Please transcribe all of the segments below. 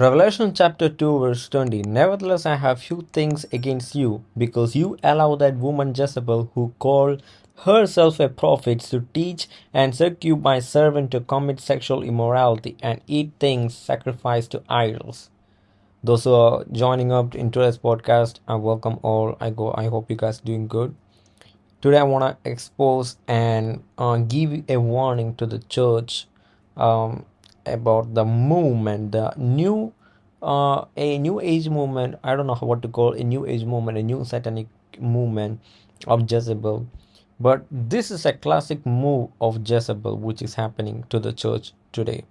Revelation chapter 2, verse 20 Nevertheless, I have few things against you, because you allow that woman Jezebel, who called herself a prophet, to teach and seduce my servant to commit sexual immorality and eat things sacrificed to idols. Those who are joining up into this podcast, I welcome all. I go. I hope you guys doing good. Today, I want to expose and uh, give a warning to the church um, about the movement, the new, uh, a new age movement. I don't know what to call a new age movement, a new satanic movement of Jezebel. But this is a classic move of Jezebel which is happening to the church today.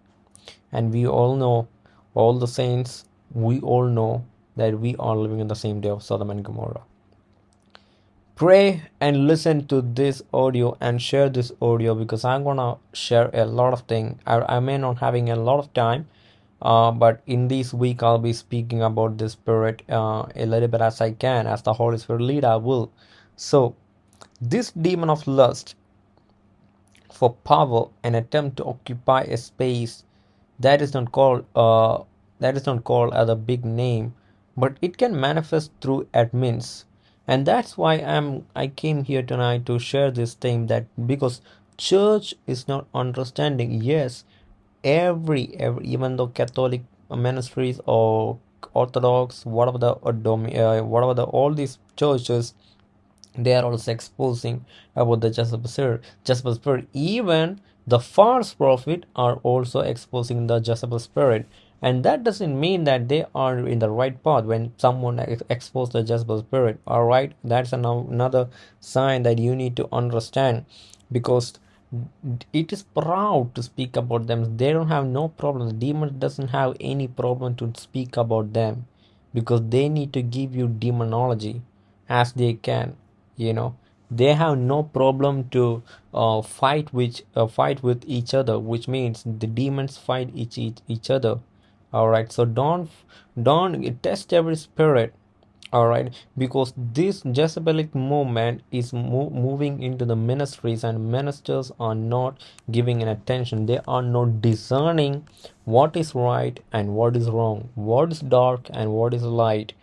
And we all know, all the saints, we all know that we are living in the same day of Sodom and Gomorrah. Pray and listen to this audio and share this audio because I'm gonna share a lot of things. I, I may not having a lot of time, uh, but in this week I'll be speaking about the spirit uh, a little bit as I can, as the Holy Spirit lead. I will. So, this demon of lust for power and attempt to occupy a space that is not called uh, that is not called as a big name, but it can manifest through admins, and that's why I'm I came here tonight to share this thing that because church is not understanding. Yes, every every even though Catholic ministries or Orthodox, whatever the uh, whatever the all these churches they are also exposing about the. Jezebel spirit. Even the false prophet are also exposing the Jezebel spirit. And that doesn't mean that they are in the right path when someone ex- exposes the Jezebel spirit. All right, that's another sign that you need to understand because it is proud to speak about them. They don't have no problem. The demon doesn't have any problem to speak about them because they need to give you demonology as they can you know they have no problem to uh, fight with uh, fight with each other which means the demons fight each each, each other all right so don't don't test every spirit all right because this jezebelic movement is mo- moving into the ministries and ministers are not giving an attention they are not discerning what is right and what is wrong what is dark and what is light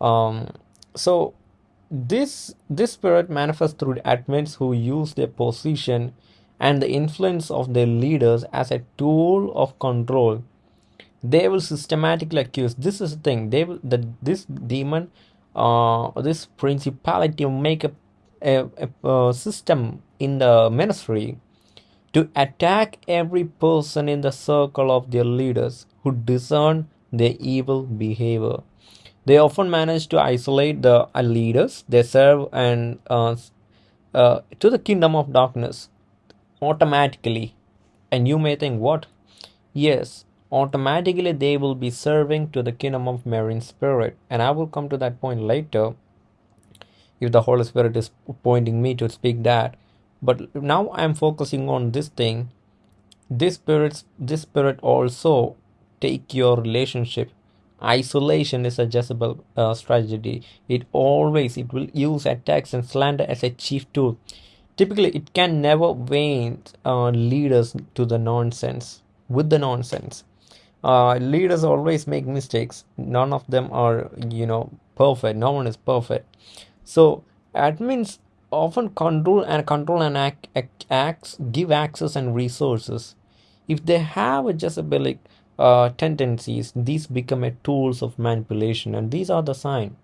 um so this this spirit manifests through the admins who use their position and the influence of their leaders as a tool of control. They will systematically accuse. This is the thing. They will that this demon, uh, this principality will make a, a, a, system in the ministry to attack every person in the circle of their leaders who discern their evil behavior. They often manage to isolate the uh, leaders they serve and uh, uh, to the kingdom of darkness automatically. And you may think, what? Yes, automatically they will be serving to the kingdom of marine spirit. And I will come to that point later if the Holy Spirit is pointing me to speak that. But now I'm focusing on this thing. This spirit, this spirit also take your relationship isolation is a Jezebel uh, strategy. It always it will use attacks and slander as a chief tool. Typically, it can never wane uh, leaders to the nonsense with the nonsense. Uh, leaders always make mistakes. None of them are you know perfect. No one is perfect. So admins often control and control and act, act, acts give access and resources. If they have a Jezebelic uh, tendencies these become a tools of manipulation and these are the sign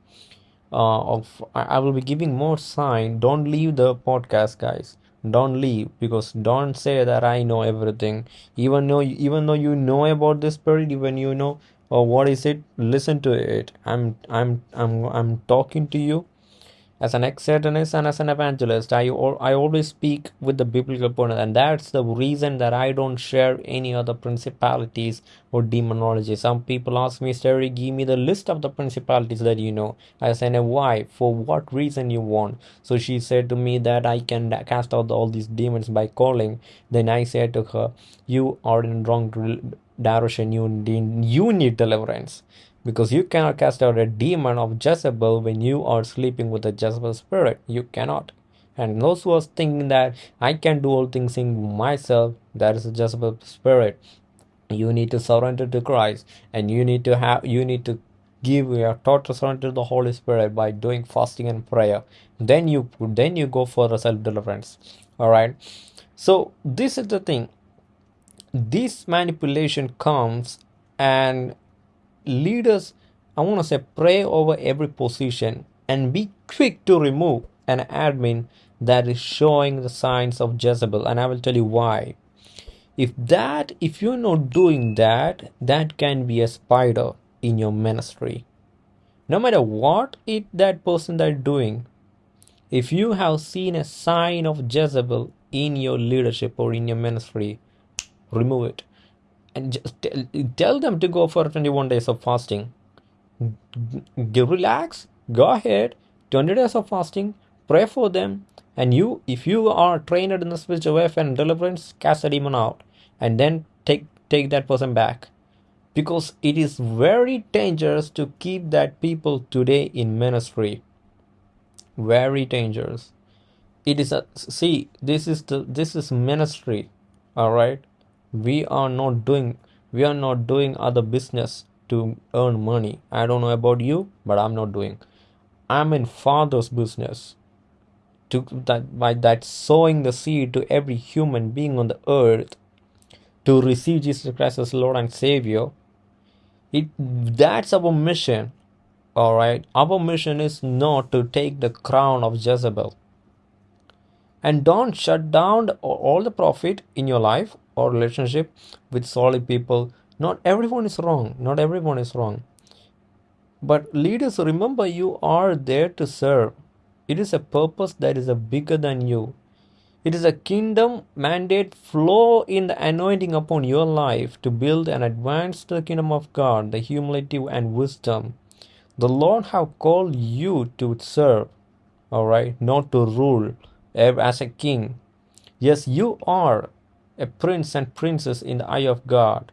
uh, of I will be giving more sign don't leave the podcast guys don't leave because don't say that I know everything. Even though even though you know about this spirit even you know or uh, what is it listen to it. I'm I'm I'm I'm talking to you as an ex-satanist and as an evangelist I, I always speak with the biblical point and that's the reason that i don't share any other principalities or demonology. Some people ask me Terry give me the list of the principalities that you know. I said why? For what reason you want? So she said to me that i can cast out all these demons by calling. Then i said to her you are in wrong direction. You need, you need deliverance because you cannot cast out a demon of Jezebel when you are sleeping with a Jezebel spirit. You cannot. And those who are thinking that I can do all things in myself, that is a Jezebel spirit. you need to surrender to christ and you need to have you need to give your total surrender to the holy spirit by doing fasting and prayer then you then you go for the self deliverance all right so this is the thing this manipulation comes and leaders i want to say pray over every position and be quick to remove an admin that is showing the signs of jezebel and i will tell you why. If that if you're not doing that that can be a spider in your ministry. No matter what it that person that doing if you have seen a sign of jezebel in your leadership or in your ministry remove it and just tell, tell them to go for 21 days of fasting. Relax go ahead 20 days of fasting pray for them. And you if you are trained in the spiritual warfare and deliverance cast the demon out and then take take that person back. Because it is very dangerous to keep that people today in ministry. Very dangerous. It is a see this is the this is ministry all right we are not doing we are not doing other business to earn money. I don't know about you but i'm not doing. I'm in father's business. To that by that sowing the seed to every human being on the earth to receive jesus christ as lord and savior. It that's our mission all right? Our mission is not to take the crown of jezebel. And don't shut down all the profit in your life or relationship with solid people not everyone is wrong not everyone is wrong. But leaders remember you are there to serve. It is a purpose that is bigger than you. It is a kingdom mandate flow in the anointing upon your life to build and advance the kingdom of god the humility and wisdom the lord have called you to serve all right not to rule as a king. Yes you are a prince and princess in the eye of god.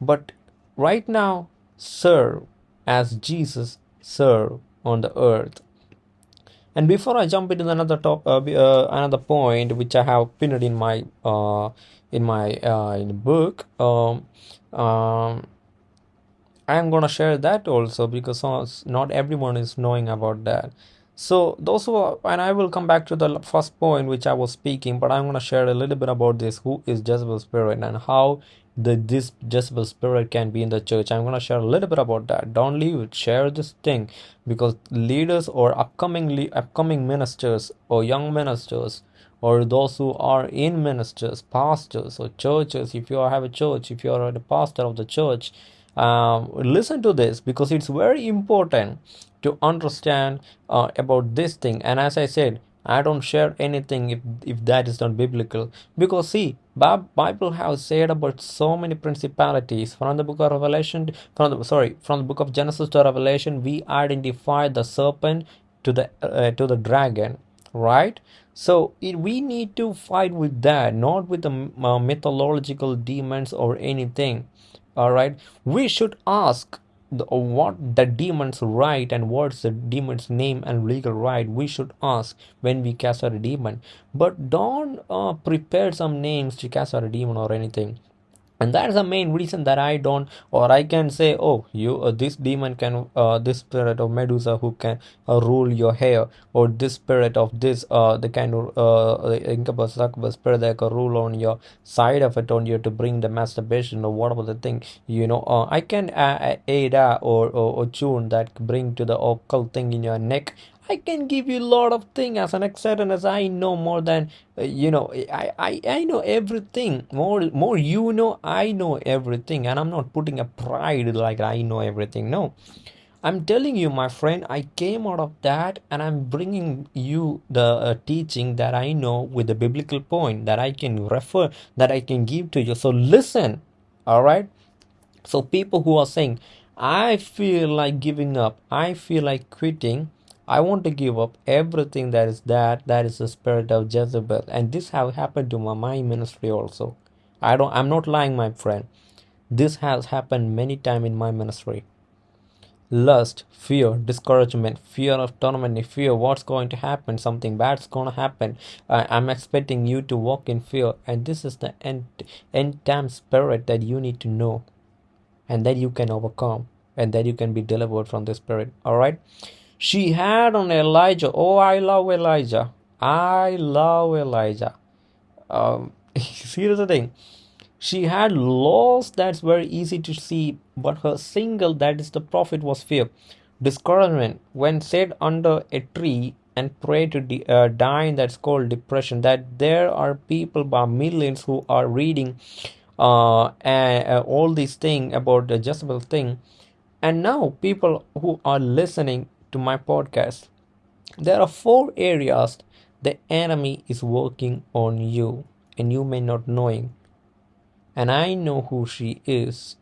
But right now serve as jesus served on the earth. And before i jump into another top uh, uh, another point which i have pinned in my uh, in my uh, in the book um, um, i'm gonna share that also because not everyone is knowing about that so those who are, and I will come back to the first point which I was speaking, but I'm gonna share a little bit about this. Who is Jezebel spirit and how the this Jezebel spirit can be in the church. I'm gonna share a little bit about that. Don't leave it. Share this thing because leaders or upcoming upcoming ministers or young ministers or those who are in ministers, pastors or churches. If you have a church, if you are the pastor of the church, um, listen to this because it's very important to understand uh, about this thing. And as i said i don't share anything if, if that is not biblical. Because see bible has said about so many principalities. From the book of revelation from the sorry from the book of genesis to revelation we identify the serpent to the uh, to the dragon right? So it, we need to fight with that not with the uh, mythological demons or anything all right? We should ask the, what the demons right and what's the demon's name and legal right we should ask when we cast out a demon. But don't uh, prepare some names to cast out a demon or anything and that's the main reason that i don't or i can say oh you uh, this demon can uh, this spirit of medusa who can uh, rule your hair or this spirit of this uh the kind of uh incubus succubus spirit that can rule on your side of it on you to bring the masturbation or whatever the thing you know uh, i can uh, aid uh, or, or or tune that bring to the occult thing in your neck I can give you a lot of things as an excited as I know more than uh, you know I, I I know everything. More more you know I know everything. And I'm not putting a pride like I know everything no. I'm telling you my friend I came out of that and I'm bringing you the uh, teaching that I know with the biblical point that I can refer that I can give to you. So listen all right? So people who are saying I feel like giving up. I feel like quitting I want to give up everything that is that that is the spirit of Jezebel and this have happened to my, my ministry also I don't I'm not lying my friend this has happened many times in my ministry lust, fear, discouragement, fear of torment, fear what's going to happen, something bad's going to happen. I, I'm expecting you to walk in fear, and this is the end, end time spirit that you need to know and that you can overcome and that you can be delivered from the spirit. All right. She had on Elijah. Oh, I love Elijah. I love Elijah. Um, here's the thing she had laws that's very easy to see, but her single, that is the prophet, was fear. Discouragement, when sat under a tree and pray to de- uh, dying, that's called depression. That there are people by millions who are reading uh, uh, all these things about the Jezebel thing. And now people who are listening to my podcast, there are four areas the enemy is working on you and you may not knowing and I know who she is.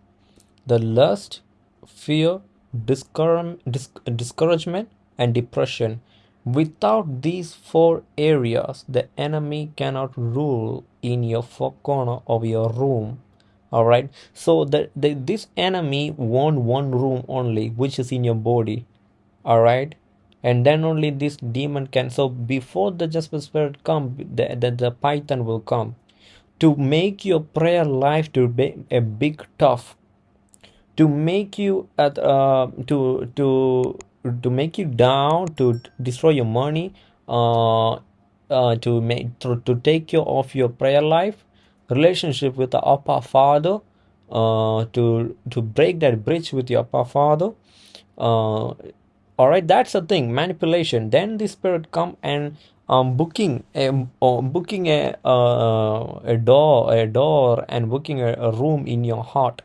The lust, fear, discouragement, and depression. Without these four areas, the enemy cannot rule in your four corner of your room. All right. So the, the this enemy want one room only, which is in your body. All right. And then only this demon can. So before the Jezebel spirit come, the, the, the python will come to make your prayer life to be a big tough to make you at uh, to to to make you down to destroy your money uh, uh to make to, to take care of your prayer life relationship with the upper father uh to to break that bridge with your upper father uh all right that's the thing manipulation. Then the spirit come and um, booking a uh, booking a uh, a door a door and booking a, a room in your heart.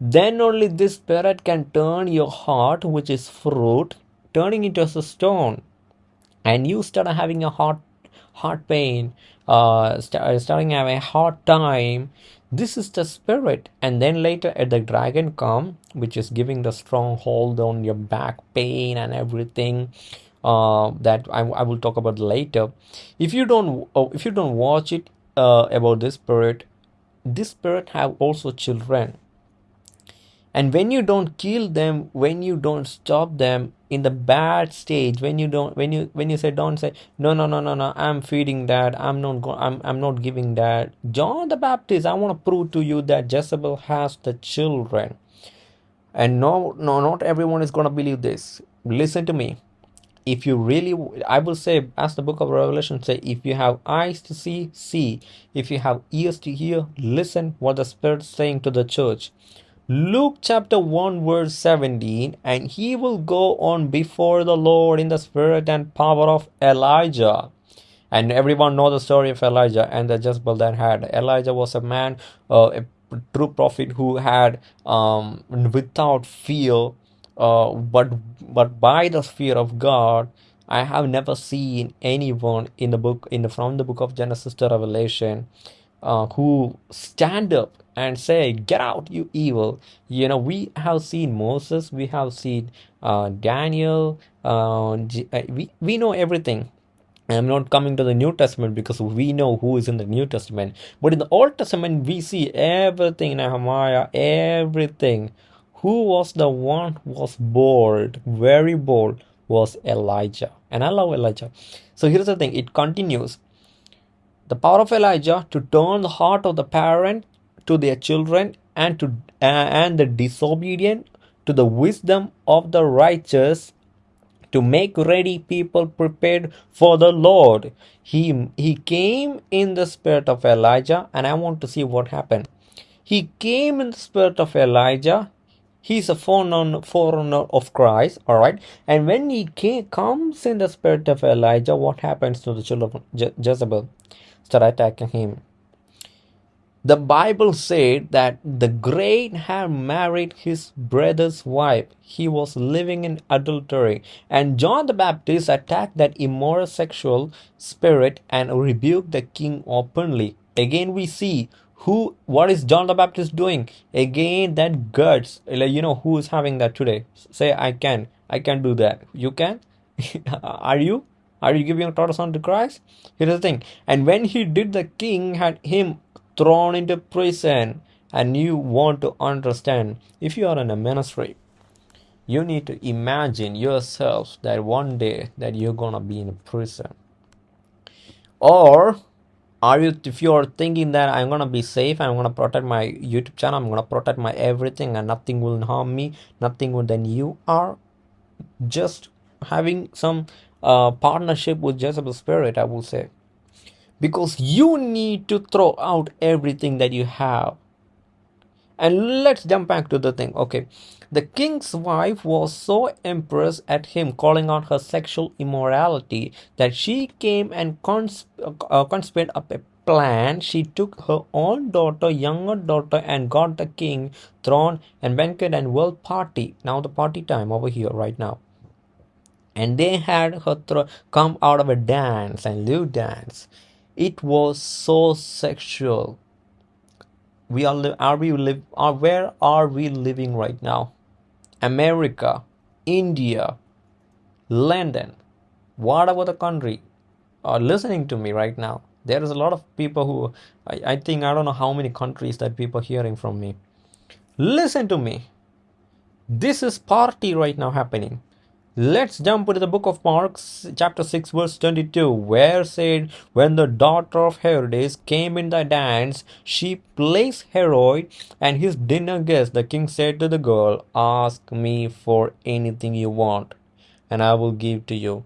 Then only this spirit can turn your heart which is fruit turning into a stone. And you start having a heart heart pain uh start, starting having a hard time this is the spirit. And then later at the dragon come which is giving the strong hold on your back pain and everything uh, that I, I will talk about later. If you don't oh, if you don't watch it uh, about this spirit this spirit have also children. And when you don't kill them when you don't stop them in the bad stage when you don't when you when you say don't say no no no no no i'm feeding that. I'm not going i'm, I'm not giving that. John the baptist i want to prove to you that jezebel has the children. And no no not everyone is going to believe this. Listen to me. If you really i will say as the book of revelation say if you have eyes to see see. If you have ears to hear listen what the spirit is saying to the church luke chapter 1 verse 17 and he will go on before the lord in the spirit and power of elijah. And everyone know the story of elijah and the jezebel that had. Elijah was a man uh, a true prophet who had um, without fear uh, but but by the fear of God, I have never seen anyone in the book in the, from the book of Genesis to Revelation uh, who stand up and say, "Get out, you evil!" You know, we have seen Moses, we have seen uh, Daniel. Uh, uh we we know everything. I'm not coming to the New Testament because we know who is in the New Testament. But in the Old Testament, we see everything Nehemiah, everything who was the one who was bold, very bold, was Elijah. And I love Elijah. So here's the thing it continues. The power of Elijah to turn the heart of the parent to their children and to uh, and the disobedient to the wisdom of the righteous to make ready people prepared for the Lord. He he came in the spirit of Elijah and I want to see what happened. He came in the spirit of Elijah He's a forerunner, forerunner of Christ, all right. And when he came, comes in the spirit of Elijah, what happens to the children of Je- Jezebel? Start attacking him. The Bible said that the great had married his brother's wife. He was living in adultery. And John the Baptist attacked that immoral sexual spirit and rebuked the king openly. Again, we see who what is john the baptist doing again that guts like you know who is having that today say i can i can do that you can are you are you giving your son to christ? Here's the thing. And when he did the king had him thrown into prison. And you want to understand if you are in a ministry you need to imagine yourself that one day that you're gonna be in a prison. Or are you if you're thinking that i'm gonna be safe i'm gonna protect my youtube channel i'm gonna protect my everything and nothing will harm me nothing will then you are just having some uh, partnership with jezebel spirit i will say because you need to throw out everything that you have and let's jump back to the thing okay the king's wife was so impressed at him calling out her sexual immorality that she came and uh, conspired up a plan. She took her own daughter, younger daughter, and got the king throne and banquet and world party. Now the party time over here right now. And they had th- come out of a dance and live dance. It was so sexual. We are are we live are where are we living right now? America, India, London, whatever the country are listening to me right now. There is a lot of people who I, I think I don't know how many countries that people are hearing from me. Listen to me. This is party right now happening. Let's jump into the book of Mark, chapter 6, verse 22, where said, When the daughter of Herodias came in the dance, she placed Herod and his dinner guest. The king said to the girl, Ask me for anything you want, and I will give to you.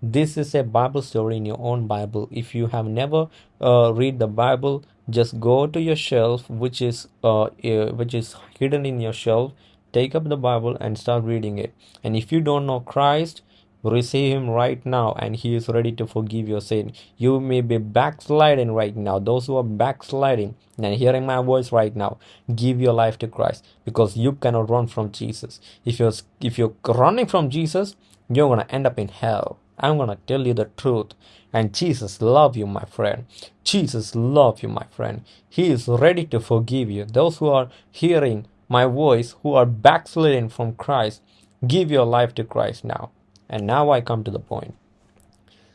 This is a Bible story in your own Bible. If you have never uh, read the Bible, just go to your shelf, which is uh, uh, which is hidden in your shelf take up the Bible and start reading it. And if you don't know Christ, receive him right now and he is ready to forgive your sin. You may be backsliding right now. Those who are backsliding and hearing my voice right now, give your life to Christ because you cannot run from Jesus. If you're if you're running from Jesus, you're gonna end up in hell. I'm gonna tell you the truth. And Jesus love you, my friend. Jesus love you, my friend. He is ready to forgive you. Those who are hearing my voice who are backsliding from Christ, give your life to Christ now. And now I come to the point.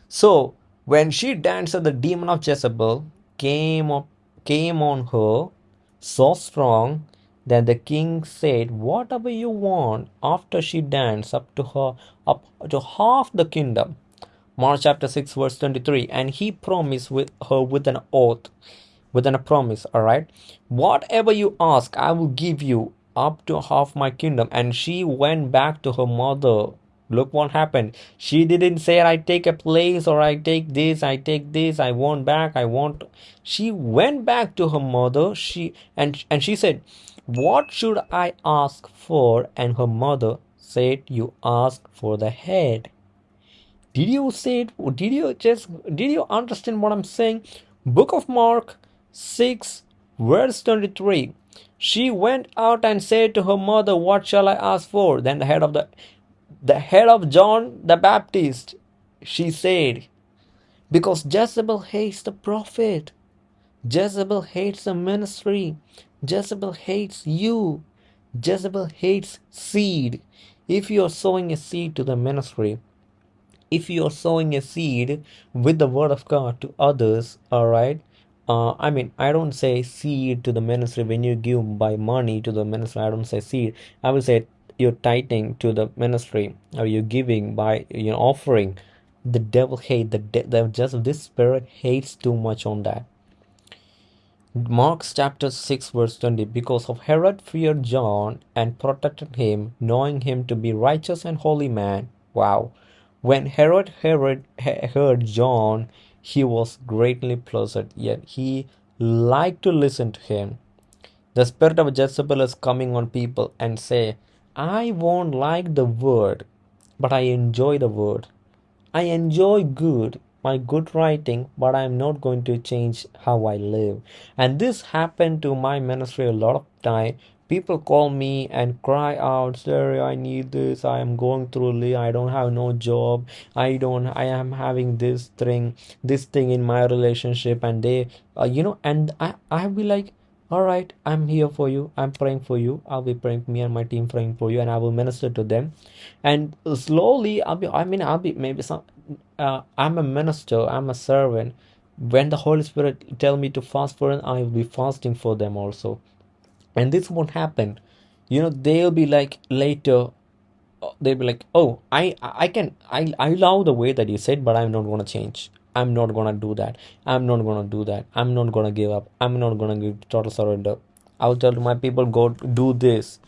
So when she danced, the demon of Jezebel came up, came on her so strong that the king said, Whatever you want, after she danced up to her up to half the kingdom. Mark chapter 6, verse 23. And he promised with her with an oath within a promise all right whatever you ask i will give you up to half my kingdom. And she went back to her mother. Look what happened. She didn't say i take a place or i take this i take this i want back i want she went back to her mother. She and and she said what should i ask for? And her mother said you ask for the head. Did you say it? Did you just did you understand what i'm saying? Book of mark 6 verse 23 she went out and said to her mother what shall i ask for? Then the head of the the head of john the baptist she said because jezebel hates the prophet. Jezebel hates the ministry. Jezebel hates you. Jezebel hates seed. If you are sowing a seed to the ministry if you are sowing a seed with the word of god to others all right uh, I mean, I don't say seed to the ministry when you give by money to the ministry. I don't say seed. I will say you're tithing to the ministry or you're giving by you know offering. The devil hate the de- the just this spirit hates too much on that. Mark's chapter 6 verse 20 because of Herod feared John and protected him knowing him to be righteous and holy man wow when Herod Herod heard John he was greatly pleased yet he liked to listen to him the spirit of Jezebel is coming on people and say I won't like the word but I enjoy the word I enjoy good my good writing, but I'm not going to change how I live. And this happened to my ministry a lot of time. People call me and cry out, Sir, I need this. I am going through, I don't have no job. I don't, I am having this thing, this thing in my relationship. And they, uh, you know, and I, I'll be like, all right i'm here for you i'm praying for you i'll be praying me and my team praying for you and i will minister to them and slowly i'll be i mean i'll be maybe some uh, i'm a minister i'm a servant when the holy spirit tell me to fast for them i will be fasting for them also and this won't happen. You know they'll be like later they'll be like oh i i can i i love the way that you said but i'm not gonna change. I'm not gonna do that. I'm not gonna do that. I'm not gonna give up. I'm not gonna give total surrender. I'll tell my people go do this.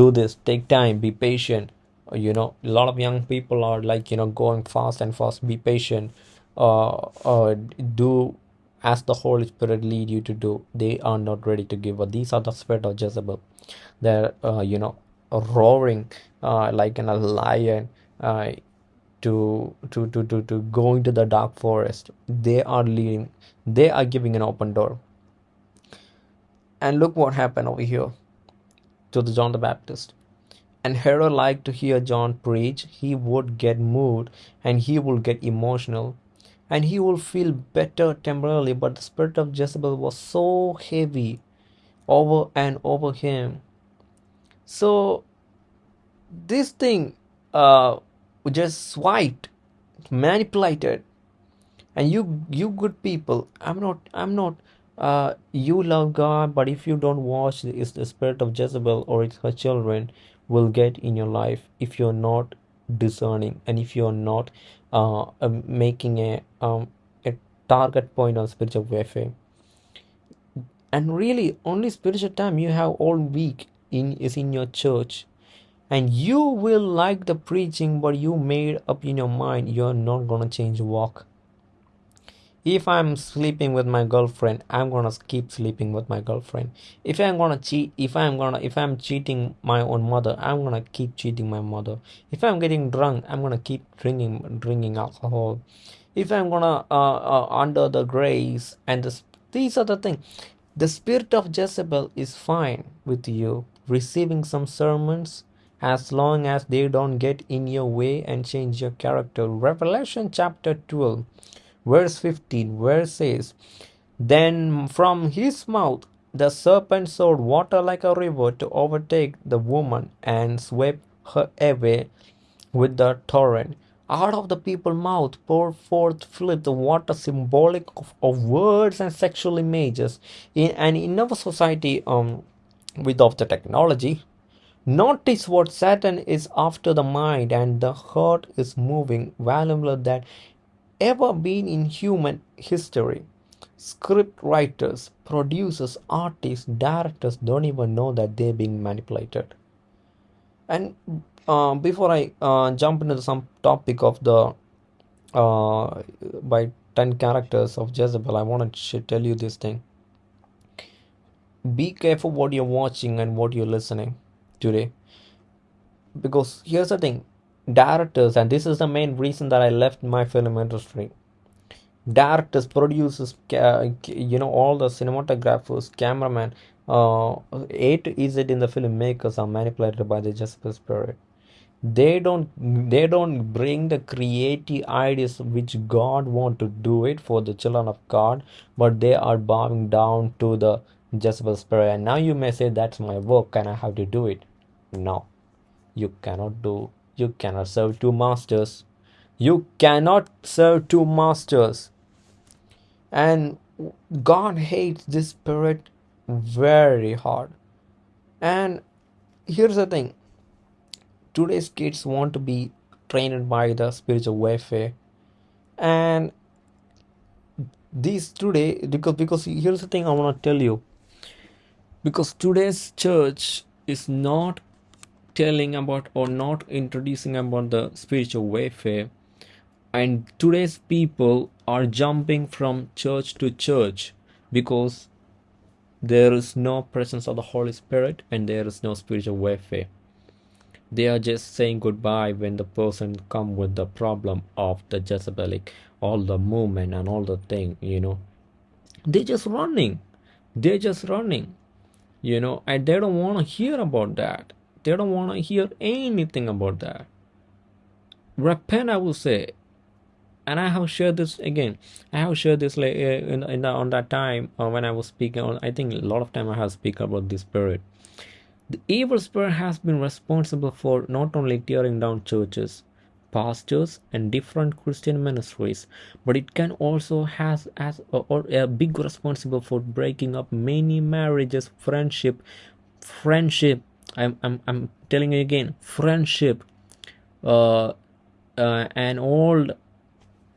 Do this. Take time. Be patient. You know a lot of young people are like you know going fast and fast. Be patient. Uh, uh do as the holy spirit lead you to do they are not ready to give. Up these are the spirit of jezebel. They're uh, you know roaring uh, like in a lion uh, to, to to to to go into the dark forest. They are leading. They are giving an open door. And look what happened over here to the john the baptist. And herod liked to hear john preach. He would get moved and he would get emotional and he will feel better temporarily but the spirit of jezebel was so heavy over and over him. So this thing uh just swiped manipulated and you you good people i'm not i'm not uh you love god but if you don't watch is the spirit of jezebel or it's her children will get in your life if you're not discerning and if you're not uh, uh making a um a target point on spiritual warfare. And really only spiritual time you have all week in is in your church. And you will like the preaching but you made up in your mind you're not gonna change walk. If i'm sleeping with my girlfriend i'm gonna keep sleeping with my girlfriend. If i'm gonna cheat if i'm gonna if i'm cheating my own mother i'm gonna keep cheating my mother. If i'm getting drunk i'm gonna keep drinking drinking alcohol if i'm gonna uh, uh under the grace and this, these are the things the spirit of jezebel is fine with you receiving some sermons as long as they don't get in your way and change your character. Revelation chapter 12, verse 15, where says, Then from his mouth the serpent sowed water like a river to overtake the woman and swept her away with the torrent. Out of the people's mouth pour forth flip the water symbolic of, of words and sexual images. In, and in our society, um, without the technology, Notice what Satan is after the mind and the heart is moving, valuable that ever been in human history. Script writers, producers, artists, directors don't even know that they're being manipulated. And uh, before I uh, jump into some topic of the uh, by 10 characters of Jezebel, I want to tell you this thing. Be careful what you're watching and what you're listening today. Because here's the thing. Directors and this is the main reason that i left my film industry. Directors producers you know all the cinematographers cameramen, uh, eight to z in the filmmakers are manipulated by the Jezebel spirit they don't they don't bring the creative ideas which god want to do it for the children of god but they are bowing down to the Jezebel spirit. And now you may say that's my work. And i have to do it? No. You cannot do you cannot serve two masters. You cannot serve two masters. And god hates this spirit very hard. And here's the thing today's kids want to be trained by the spiritual warfare? And these today because because here's the thing i want to tell you. Because today's church is not telling about or not introducing about the spiritual warfare. And today's people are jumping from church to church because there is no presence of the holy spirit and there is no spiritual warfare they are just saying goodbye when the person come with the problem of the jezebelic all the movement and all the thing you know they're just running they're just running you know and they don't want to hear about that they don't want to hear anything about that. Repent, I will say. And I have shared this again. I have shared this like, uh, in, in the, on that time uh, when I was speaking. On, I think a lot of time I have speak about this spirit. The evil spirit has been responsible for not only tearing down churches, pastors, and different Christian ministries, but it can also has as a, a big responsible for breaking up many marriages, friendship, friendship I'm, I'm, I'm telling you again friendship uh, uh, and all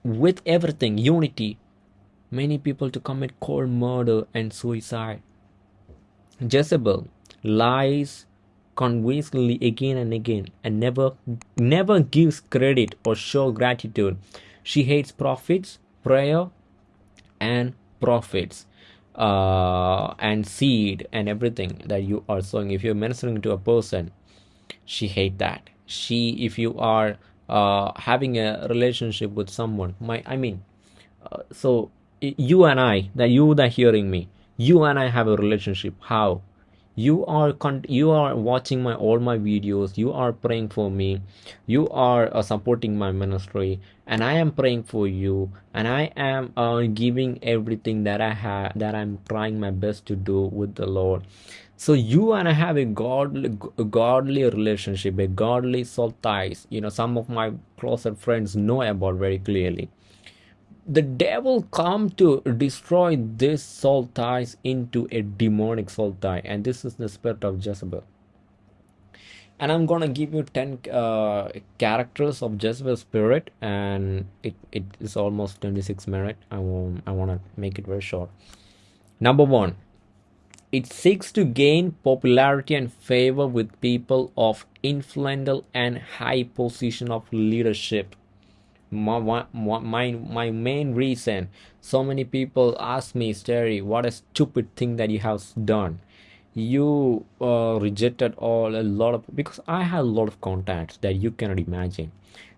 with everything unity. Many people to commit cold murder and suicide. Jezebel lies convincingly again and again and never never gives credit or show gratitude. She hates prophets prayer and prophets uh, and seed and everything that you are sowing. If you're ministering to a person she hate that. She if you are uh, having a relationship with someone my i mean uh, so you and i that you that hearing me you and i have a relationship. How you are con- you are watching my all my videos. You are praying for me. You are uh, supporting my ministry. And i am praying for you. And i am uh, giving everything that i have that i'm trying my best to do with the lord. So you and i have a godly a godly relationship a godly soul ties. You know some of my closer friends know about very clearly the devil come to destroy this soul ties into a demonic soul tie and this is the spirit of jezebel. And i'm gonna give you 10 uh, characters of jezebel spirit and it, it is almost 26 minutes i want i want to make it very short. Number one it seeks to gain popularity and favor with people of influential and high position of leadership my, my, my, main reason so many people ask me Sterry what a stupid thing that you have done. You uh, rejected all a lot of because I have a lot of contacts that you cannot imagine.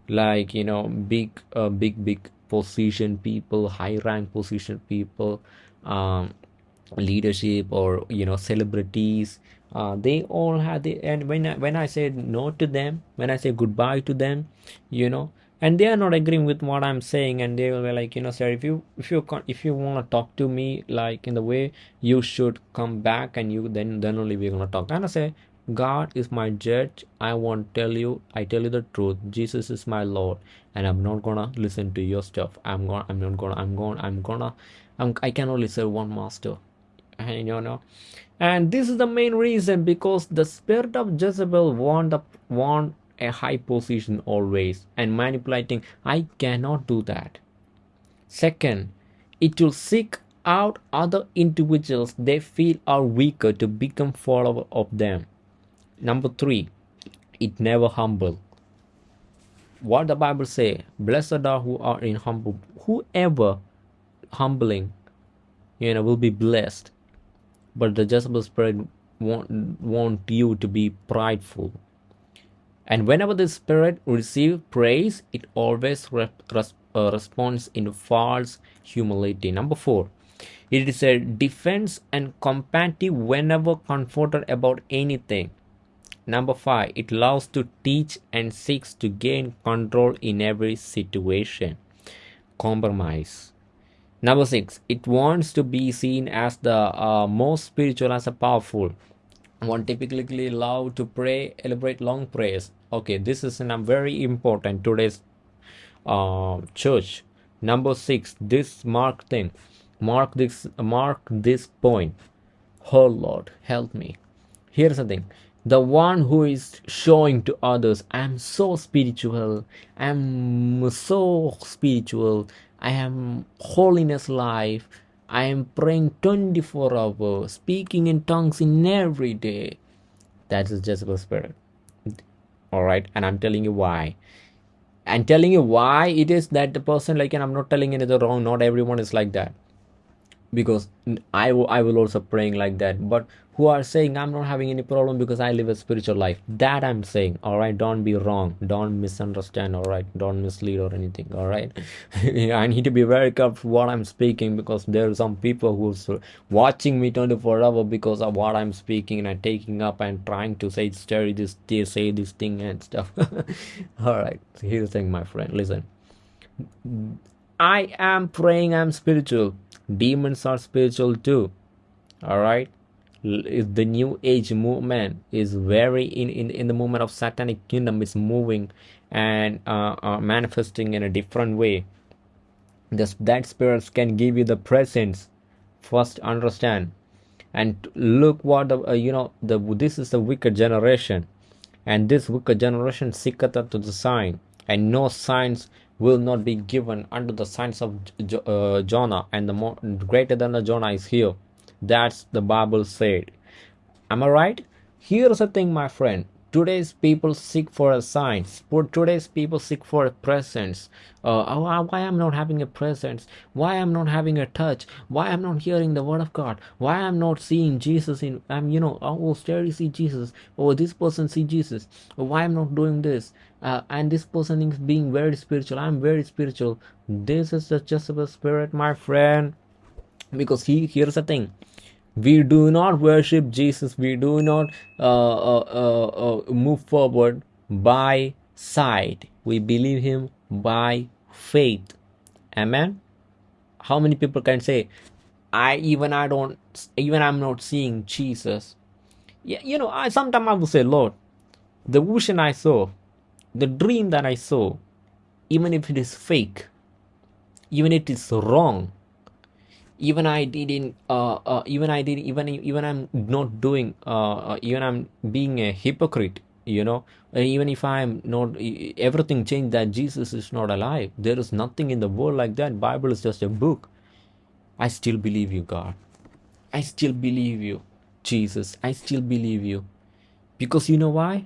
Like you know big uh, big big position people high rank position people um, leadership or you know celebrities uh, they all had the and when I, when I said no to them when I say goodbye to them you know and they are not agreeing with what i'm saying and they will be like you know sir if you if you if you want to talk to me like in the way you should come back and you then then only we're gonna talk. And i say god is my judge. I won't tell you. I tell you the truth. Jesus is my lord and i'm not gonna listen to your stuff. I'm gonna i'm not gonna i'm gonna i'm gonna I'm, i can only serve one master. And you know? And this is the main reason because the spirit of jezebel want the want a high position always and manipulating. I cannot do that. Second it will seek out other individuals. They feel are weaker to become follower of them. Number three it never humble. What the bible say blessed are who are in humble. Whoever humbling you know will be blessed. But the jezebel spirit want, want you to be prideful and whenever the spirit receives praise, it always re- uh, responds in false humility. Number four, it is a defense and combative whenever confronted about anything. Number five, it loves to teach and seeks to gain control in every situation. Compromise. Number six, it wants to be seen as the uh, most spiritual, as a powerful one typically love to pray elaborate long prayers. Okay this is a very important today's uh, church. Number six this mark thing mark this mark this point. Oh lord help me. Here's the thing. The one who is showing to others i'm so spiritual i'm so spiritual i am holiness life I am praying 24 hours, speaking in tongues in every day. That is Jezebel spirit. All right, and I'm telling you why. I'm telling you why it is that the person like, and I'm not telling anything wrong. Not everyone is like that because I, I will also praying like that. But who are saying i'm not having any problem because i live a spiritual life. That i'm saying all right don't be wrong. Don't misunderstand all right. Don't mislead or anything all right? I need to be very careful what i'm speaking because there are some people who's watching me 24 hours because of what i'm speaking and taking up and trying to say story this say this thing and stuff. All right. Here's the thing my friend. Listen. I am praying I'm spiritual. Demons are spiritual too. Alright? The new age movement is very in, in, in the movement of satanic kingdom is moving and uh, uh, manifesting in a different way. This, that spirits can give you the presence. First understand and look what the uh, you know the this is the wicked generation and this wicked generation seeketh after the sign and no signs will not be given unto the signs of uh, jonah and the more greater than the jonah is here. That's the bible said. Am i right? Here's the thing my friend. Today's people seek for a signs for today's people seek for a presence. Uh, oh, why i'm not having a presence? Why i'm not having a touch? Why i'm not hearing the word of god? Why i'm not seeing jesus in i'm you know oh steady see jesus. Oh this person see jesus. Oh, why i'm not doing this uh, and this person is being very spiritual. I'm very spiritual. This is the Jezebel spirit my friend. Because he here's the thing. We do not worship jesus. We do not uh, uh, uh, uh, move forward by sight. We believe him by faith. Amen? How many people can say i even i don't even i'm not seeing jesus yeah you know i sometimes i will say lord the vision i saw the dream that i saw even if it is fake even if it is wrong even i didn't uh, uh even i did even even i'm not doing uh, uh even i'm being a hypocrite you know? Even if i'm not everything changed that jesus is not alive. There is nothing in the world like that. Bible is just a book. I still believe you god. I still believe you jesus. I still believe you. Because you know why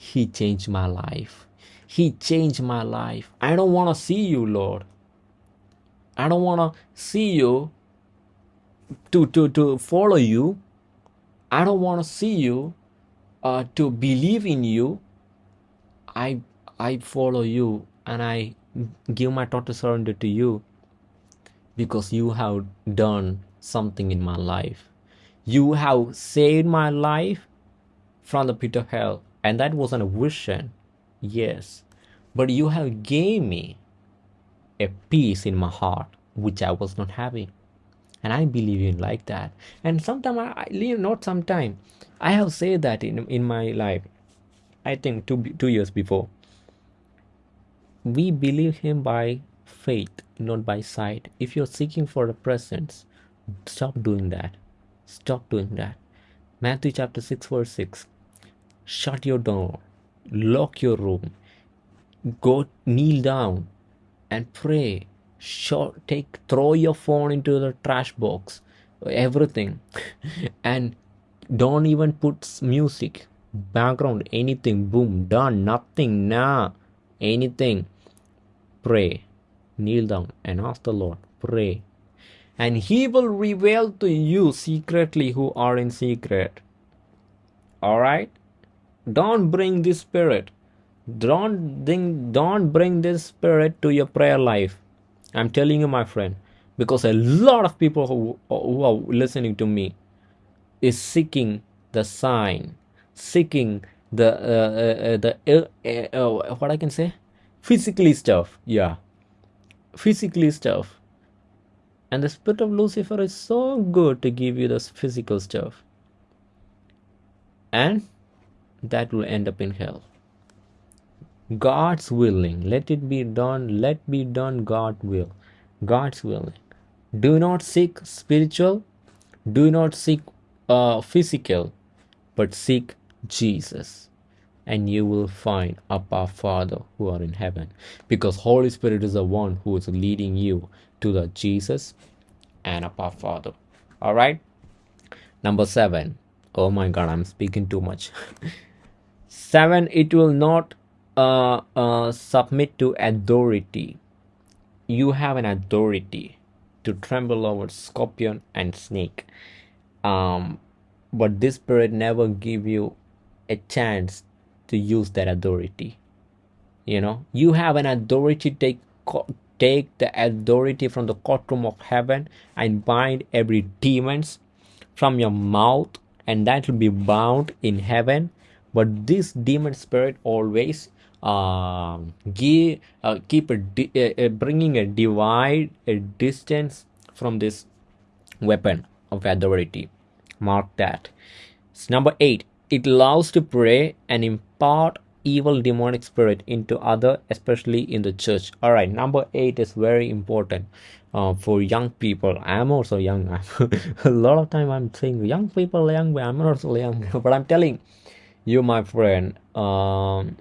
he changed my life. He changed my life. I don't want to see you lord. I don't want to see you to to to follow you. I don't want to see you uh, to believe in you. I i follow you and i give my total surrender to you because you have done something in my life. You have saved my life from the pit of hell and that wasn't a vision. Yes. But you have gave me a peace in my heart which i was not having. And i believe in like that. And sometimes i, I not sometime. I have said that in, in my life i think two, two years before. We believe him by faith not by sight. If you're seeking for a presence stop doing that. Stop doing that. Matthew chapter 6 verse 6 shut your door. Lock your room. Go kneel down and pray. Show, take throw your phone into the trash box. Everything. And don't even put music background anything. Boom done. Nothing. Nah. Anything. Pray. Kneel down and ask the lord. Pray. And he will reveal to you secretly who are in secret. All right don't bring this spirit. Don't don't bring this spirit to your prayer life. I'm telling you my friend because a lot of people who, who are listening to me is seeking the sign seeking the uh, uh, the uh, uh, what i can say? Physically stuff yeah. Physically stuff. And the spirit of lucifer is so good to give you the physical stuff. And that will end up in hell God's willing. Let it be done. Let be done God will. God's willing. Do not seek spiritual. Do not seek uh, physical, but seek Jesus, and you will find our Father who are in heaven. Because Holy Spirit is the one who is leading you to the Jesus and our Father. All right. Number seven. Oh my God, I'm speaking too much. seven. It will not uh, uh, submit to authority. You have an authority to tremble over scorpion and snake. Um, but this spirit never give you a chance to use that authority. You know, you have an authority take take the authority from the courtroom of heaven and bind every demons from your mouth and that will be bound in heaven but this demon spirit always uh, give uh, keep a, di- bringing a divide a distance from this weapon of authority mark that. It's number eight it loves to pray and impart evil demonic spirit into other especially in the church. All right number eight is very important uh, for young people. I'm also young a lot of time i'm saying young people young i'm not so young. But i'm telling you my friend um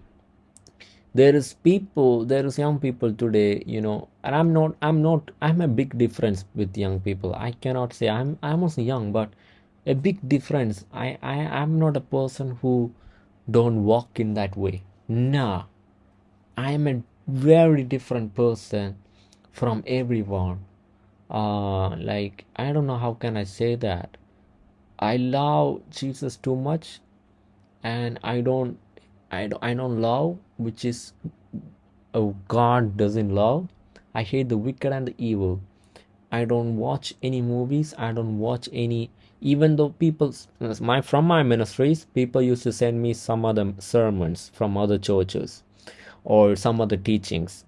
there is people there is young people today you know and i'm not i'm not i'm a big difference with young people. I cannot say i'm i'm also young but a big difference. I i i'm not a person who don't walk in that way. Nah. I am a very different person from everyone. Uh like i don't know how can i say that. I love jesus too much and i don't i don't, I don't love which is oh god doesn't love. I hate the wicked and the evil. I don't watch any movies. I don't watch any even though people my from my ministries people used to send me some other sermons from other churches or some other teachings.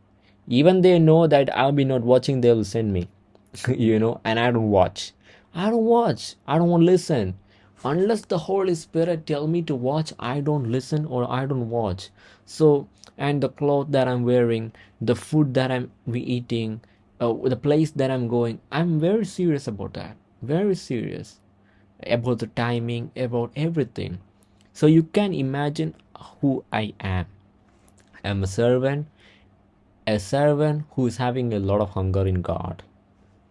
Even they know that i'll be not watching they will send me you know and i don't watch. I don't watch. I don't want to listen unless the holy spirit tell me to watch i don't listen or i don't watch. So and the cloth that i'm wearing the food that i'm eating uh, the place that i'm going i'm very serious about that. Very serious about the timing about everything. So you can imagine who i am. I'm a servant a servant who is having a lot of hunger in god.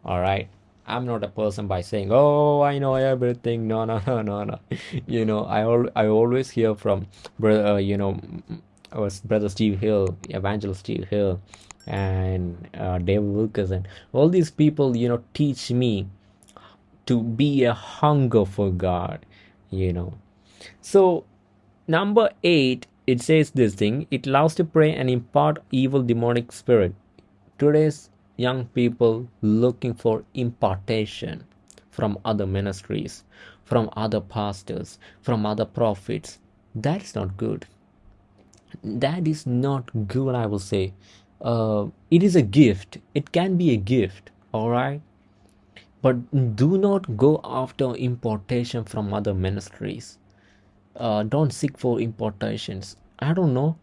All right i'm not a person by saying oh i know everything. No no no no no. You know i al- i always hear from brother uh, you know our brother steve hill evangelist steve hill and uh, dave wilkerson. All these people you know teach me to be a hunger for god you know. So number eight it says this thing it loves to pray and impart evil demonic spirit. Today's young people looking for impartation from other ministries from other pastors from other prophets. That's not good. That is not good i will say. Uh, it is a gift. It can be a gift all right? But do not go after importation from other ministries. Uh, don't seek for importations i don't know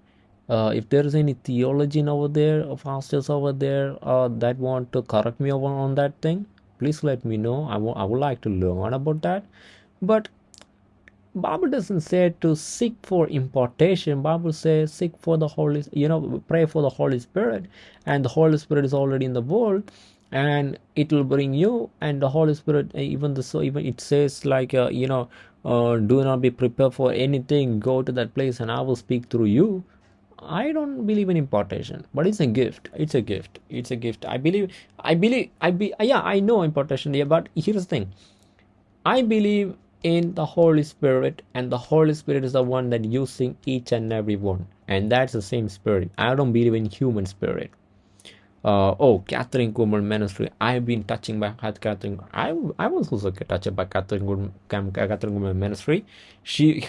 uh, if there is any theologian over there or pastors over there uh, that want to correct me over on that thing please let me know. I I would like to learn about that. But bible doesn't say to seek for importation bible says seek for the holy you know pray for the holy spirit and the holy spirit is already in the world and it will bring you and the holy spirit uh, even the so even it says like uh, you know uh, do not be prepared for anything. Go to that place and i will speak through you i don't believe in importation but it's a gift it's a gift it's a gift i believe i believe i be yeah i know importation yeah but here's the thing I believe in the Holy Spirit, and the Holy Spirit is the one that using each and every one, and that's the same spirit. I don't believe in human spirit. Uh, oh, Kathryn Kuhlman ministry. I've been touching by Kathryn. I I was also touched by Kathryn Kuhlman, ministry. She,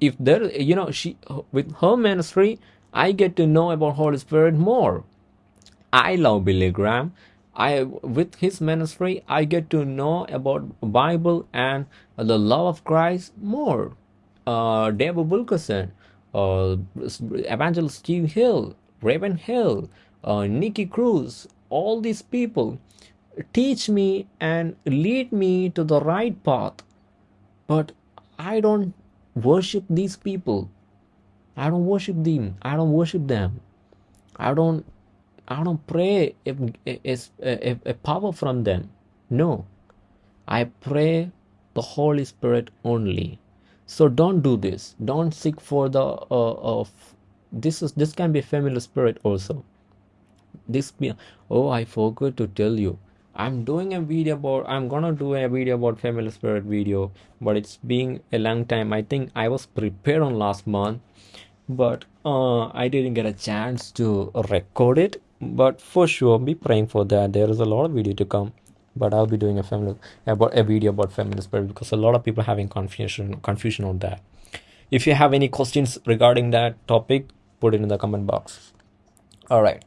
if there, you know, she with her ministry, I get to know about Holy Spirit more. I love Billy Graham. I with his ministry I get to know about Bible and the love of Christ more. Uh, David Wilkerson, uh, Evangelist Steve Hill, Ravenhill, uh, Nicky Cruz, all these people teach me and lead me to the right path. But I don't worship these people. I don't worship them. I don't worship them. I don't I don't pray if, if, a power from them. No, I pray the Holy Spirit only. So don't do this. Don't seek for the uh, of this is this can be a familiar spirit also. This be oh I forgot to tell you. I'm doing a video about I'm gonna do a video about familiar spirit video, but it's being a long time. I think I was prepared on last month, but uh, I didn't get a chance to record it. But for sure be praying for that. There is a lot of video to come but i'll be doing a family about a video about feminist spirit because a lot of people having confusion confusion on that. If you have any questions regarding that topic put it in the comment box. All right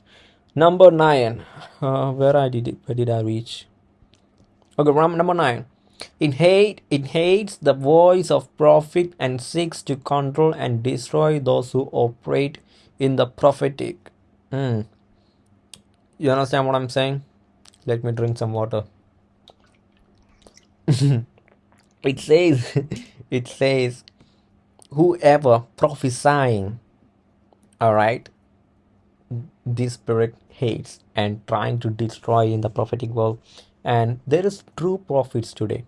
number nine uh, where i did it where did i reach okay number nine it hate it hates the voice of prophet and seeks to control and destroy those who operate in the prophetic mm. You understand what I'm saying? Let me drink some water. it says, it says, whoever prophesying all right this spirit hates and trying to destroy in the prophetic world. And there is true prophets today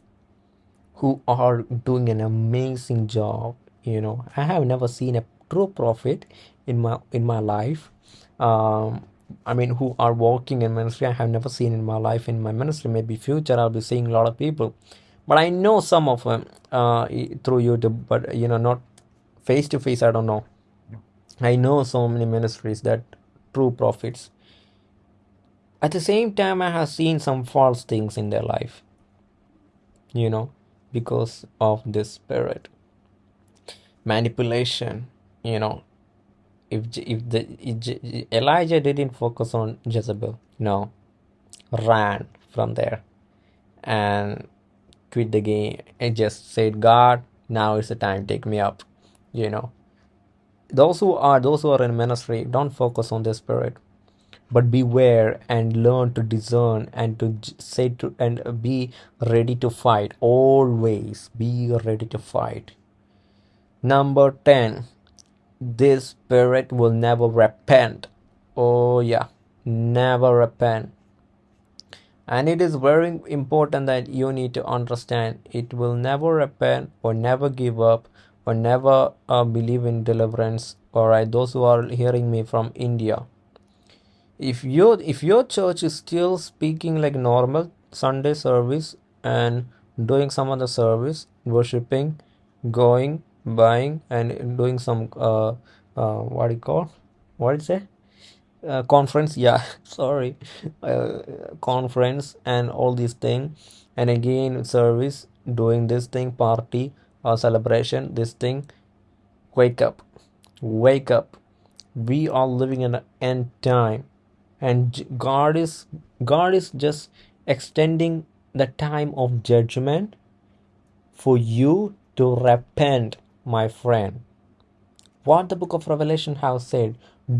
who are doing an amazing job you know. I have never seen a true prophet in my in my life. Um i mean who are working in ministry. I have never seen in my life in my ministry. Maybe future i'll be seeing a lot of people. But i know some of them uh through youtube but you know not face to face i don't know. I know so many ministries that true prophets at the same time i have seen some false things in their life you know because of this spirit. Manipulation you know. If if the if elijah didn't focus on jezebel no ran from there and quit the game and just said god now is the time take me up you know. Those who are those who are in ministry don't focus on the spirit but beware and learn to discern and to say to and be ready to fight. Always be ready to fight. Number 10 this spirit will never repent. Oh yeah. Never repent. And it is very important that you need to understand it will never repent or never give up or never uh, believe in deliverance. All right. Those who are hearing me from india if your if your church is still speaking like normal sunday service and doing some other service worshiping going buying and doing some uh, uh what do you call what is it uh, conference yeah sorry. Uh, conference and all these thing. And again service doing this thing party or celebration this thing. Wake up. Wake up. We are living in an end time and god is god is just extending the time of judgment for you to repent my friend. What the book of revelation has said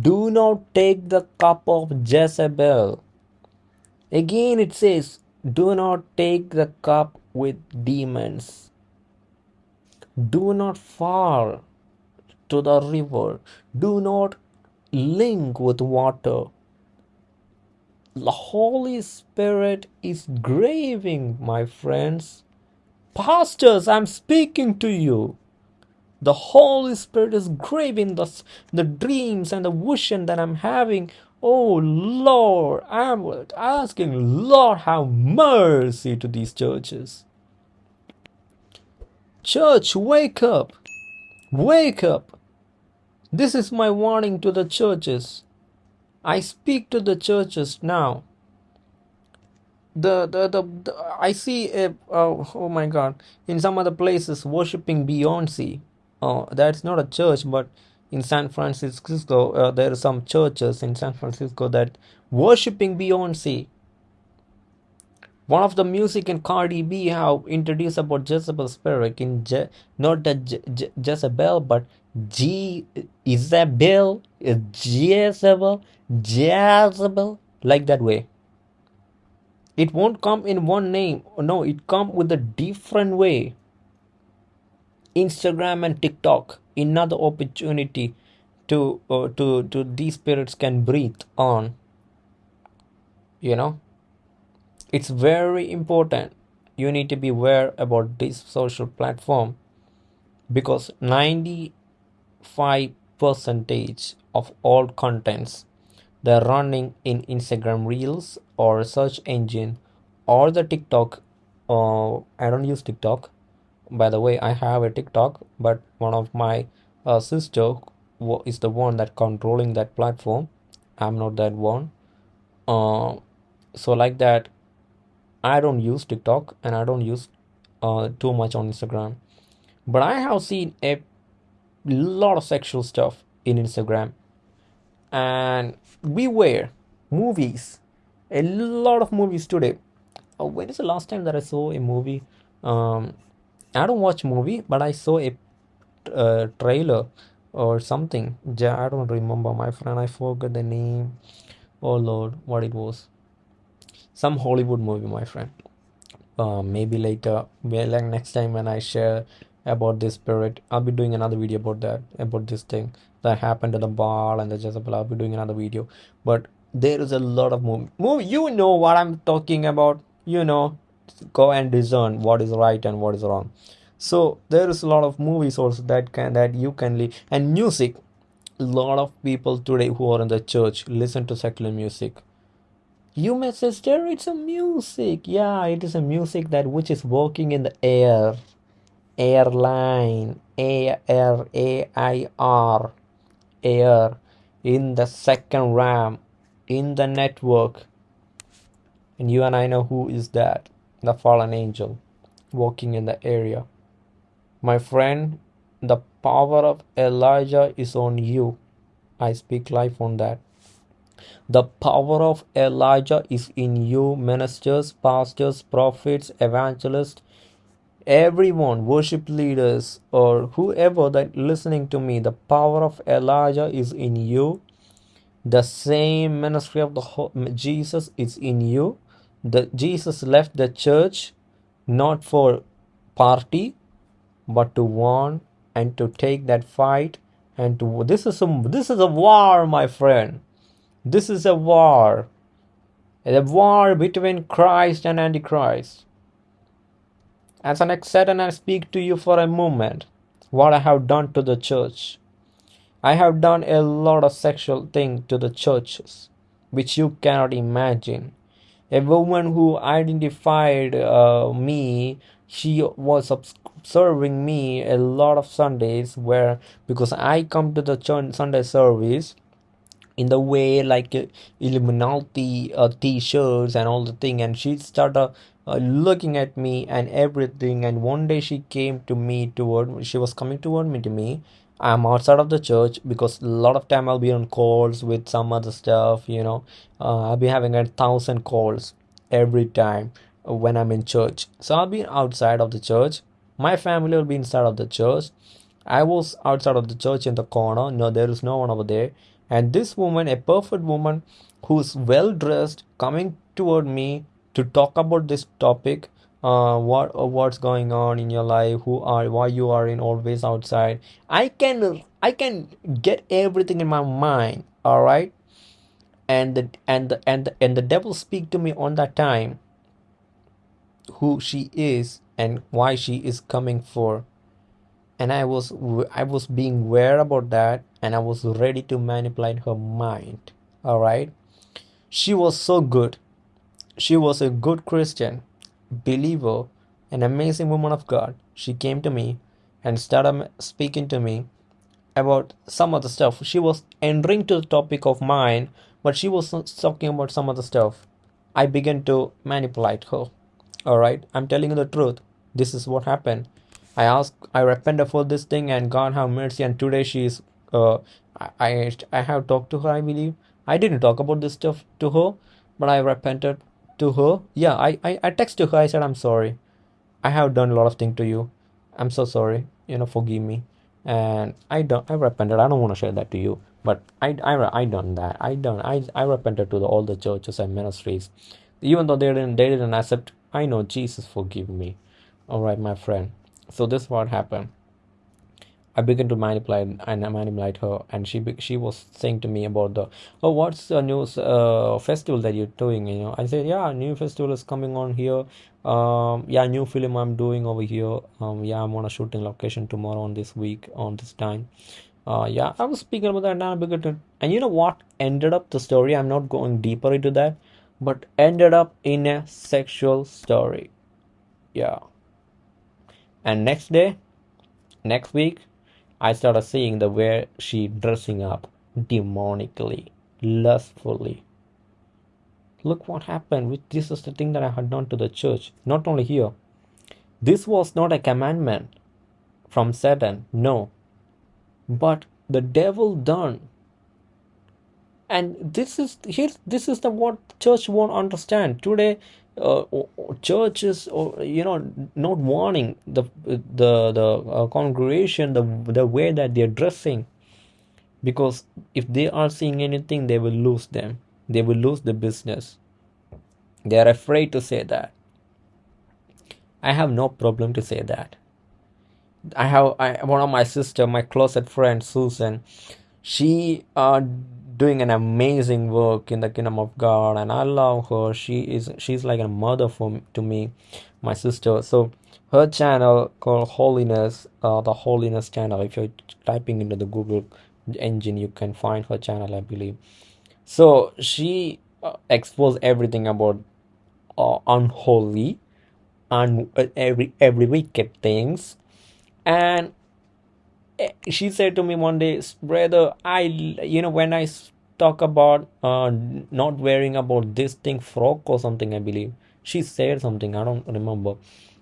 do not take the cup of jezebel. Again it says do not take the cup with demons. Do not fall to the river. Do not link with water the Holy Spirit is graving, my friends. Pastors, I'm speaking to you. The Holy Spirit is graving the, the dreams and the vision that I'm having. Oh Lord, I'm asking, Lord, have mercy to these churches. Church, wake up. Wake up. This is my warning to the churches. I speak to the churches now. The the the, the I see a oh, oh my God in some other places worshiping Beyonce. Oh, that's not a church, but in San Francisco uh, there are some churches in San Francisco that worshiping Beyonce. One of the music in Cardi B have introduced about Jezebel spirit in Je- not the Je- Je- Jezebel but G Isabel, Jezebel, Jezebel, like that way. It won't come in one name. No, it come with a different way. Instagram and TikTok, another opportunity to uh, to to these spirits can breathe on. You know, it's very important. You need to be aware about this social platform because ninety Five percentage of all contents they're running in Instagram Reels or search engine or the TikTok. Uh, I don't use TikTok. By the way, I have a TikTok, but one of my uh, sister is the one that controlling that platform. I'm not that one. Uh, so like that, I don't use TikTok and I don't use uh, too much on Instagram. But I have seen a lot of sexual stuff in Instagram. And beware, movies. A lot of movies today. Oh, when is the last time that I saw a movie? Um, I don't watch movie, but I saw a uh, trailer or something. I don't remember, my friend. I forgot the name. Oh Lord, what it was some Hollywood movie, my friend. Uh, maybe later, like next time when I share about this spirit. I'll be doing another video about that, about this thing that happened to the Baal and the Jezebel. I'll be doing another video. But there is a lot of movie. movie you know what I'm talking about. You know, go and discern what is right and what is wrong. So there is a lot of movies also that can that you can live and music. A lot of people today who are in the church listen to secular music you may say, sister, it's a music. Yeah, it is a music that which is walking in the air. Airline. A R A I R. Air. In the second RAM. In the network. And you and I know who is that. The fallen angel. Walking in the area. My friend, the power of Elijah is on you. I speak life on that. The power of Elijah is in you, ministers, pastors, prophets, evangelists, everyone, worship leaders, or whoever that listening to me. The power of Elijah is in you. The same ministry of the Jesus is in you. The Jesus left the church not for party, but to warn and to take that fight and to this is a this is a war, my friend. This is a war. A war between Christ and Antichrist. As an Satan, I speak to you for a moment what I have done to the church. I have done a lot of sexual things to the churches, which you cannot imagine. A woman who identified uh, me, she was observing me a lot of Sundays where because I come to the church Sunday service in the way like uh, Illuminati uh, t-shirts and all the thing and she started uh, looking at me and everything and one day she came to me toward she was coming toward me to me. I'm outside of the church because a lot of time i'll be on calls with some other stuff you know. Uh, i'll be having a thousand calls every time when i'm in church. So i'll be outside of the church. My family will be inside of the church. I was outside of the church in the corner. No there is no one over there. And this woman a perfect woman who's well dressed coming toward me to talk about this topic uh, what uh, what's going on in your life who are why you are in always outside. I can i can get everything in my mind all right and the and the and the, and the devil speak to me on that time who she is and why she is coming for. And i was i was being aware about that and i was ready to manipulate her mind all right she was so good she was a good christian believer an amazing woman of god. She came to me and started speaking to me about some of the stuff. She was entering to the topic of mine but she was talking about some other stuff. I began to manipulate her. All right i'm telling you the truth. This is what happened. I ask, I repented for this thing, and God have mercy. And today she is, uh, I, I have talked to her. I believe. I didn't talk about this stuff to her, but I repented to her. Yeah, I, I, I texted her. I said, I'm sorry. I have done a lot of things to you. I'm so sorry. You know, forgive me. And I don't, I repented. I don't want to share that to you, but I, I, I done that. I done, I, I repented to the, all the churches and ministries, even though they didn't, they didn't accept. I know Jesus forgive me. All right, my friend so this what happened I began to manipulate and manipulate her, and she she was saying to me about the oh what's the new uh, festival that you're doing? You know, I said yeah, new festival is coming on here. Um, yeah, new film I'm doing over here. Um, yeah, I'm on a shooting location tomorrow on this week on this time. Uh, yeah, I was speaking about that now. I began to, and you know what ended up the story? I'm not going deeper into that, but ended up in a sexual story. Yeah and next day next week i started seeing the way she dressing up demonically lustfully. Look what happened With this is the thing that i had done to the church. Not only here. This was not a commandment from satan no. But the devil done. And this is here this is the what church won't understand. Today uh, churches or you know not warning the the the uh, congregation the the way that they're dressing. Because if they are seeing anything they will lose them. They will lose the business. They are afraid to say that. I have no problem to say that. I have I, one of my sister, my closet friend Susan. She uh doing an amazing work in the kingdom of God, and I love her. She is she's like a mother for to me, my sister. So her channel called Holiness, uh, the Holiness channel. If you're typing into the Google engine, you can find her channel, I believe. So she uh, exposed everything about uh, unholy and uh, every every wicked things and she said to me one day brother i you know when i talk about uh not wearing about this thing frock or something i believe she said something i don't remember.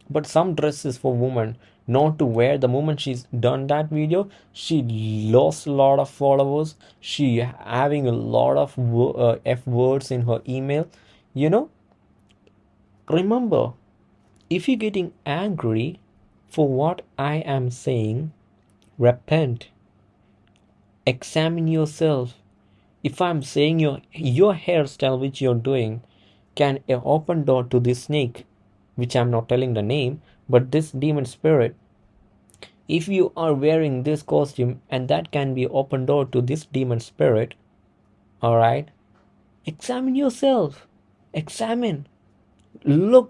But some dresses for women not to wear the moment she's done that video she lost a lot of followers. She having a lot of uh, f words in her email you know. Remember if you're getting angry for what i am saying repent. Examine yourself. If i'm saying your your hairstyle which you're doing can open door to this snake which i'm not telling the name but this demon spirit if you are wearing this costume and that can be open door to this demon spirit all right examine yourself. Examine. Look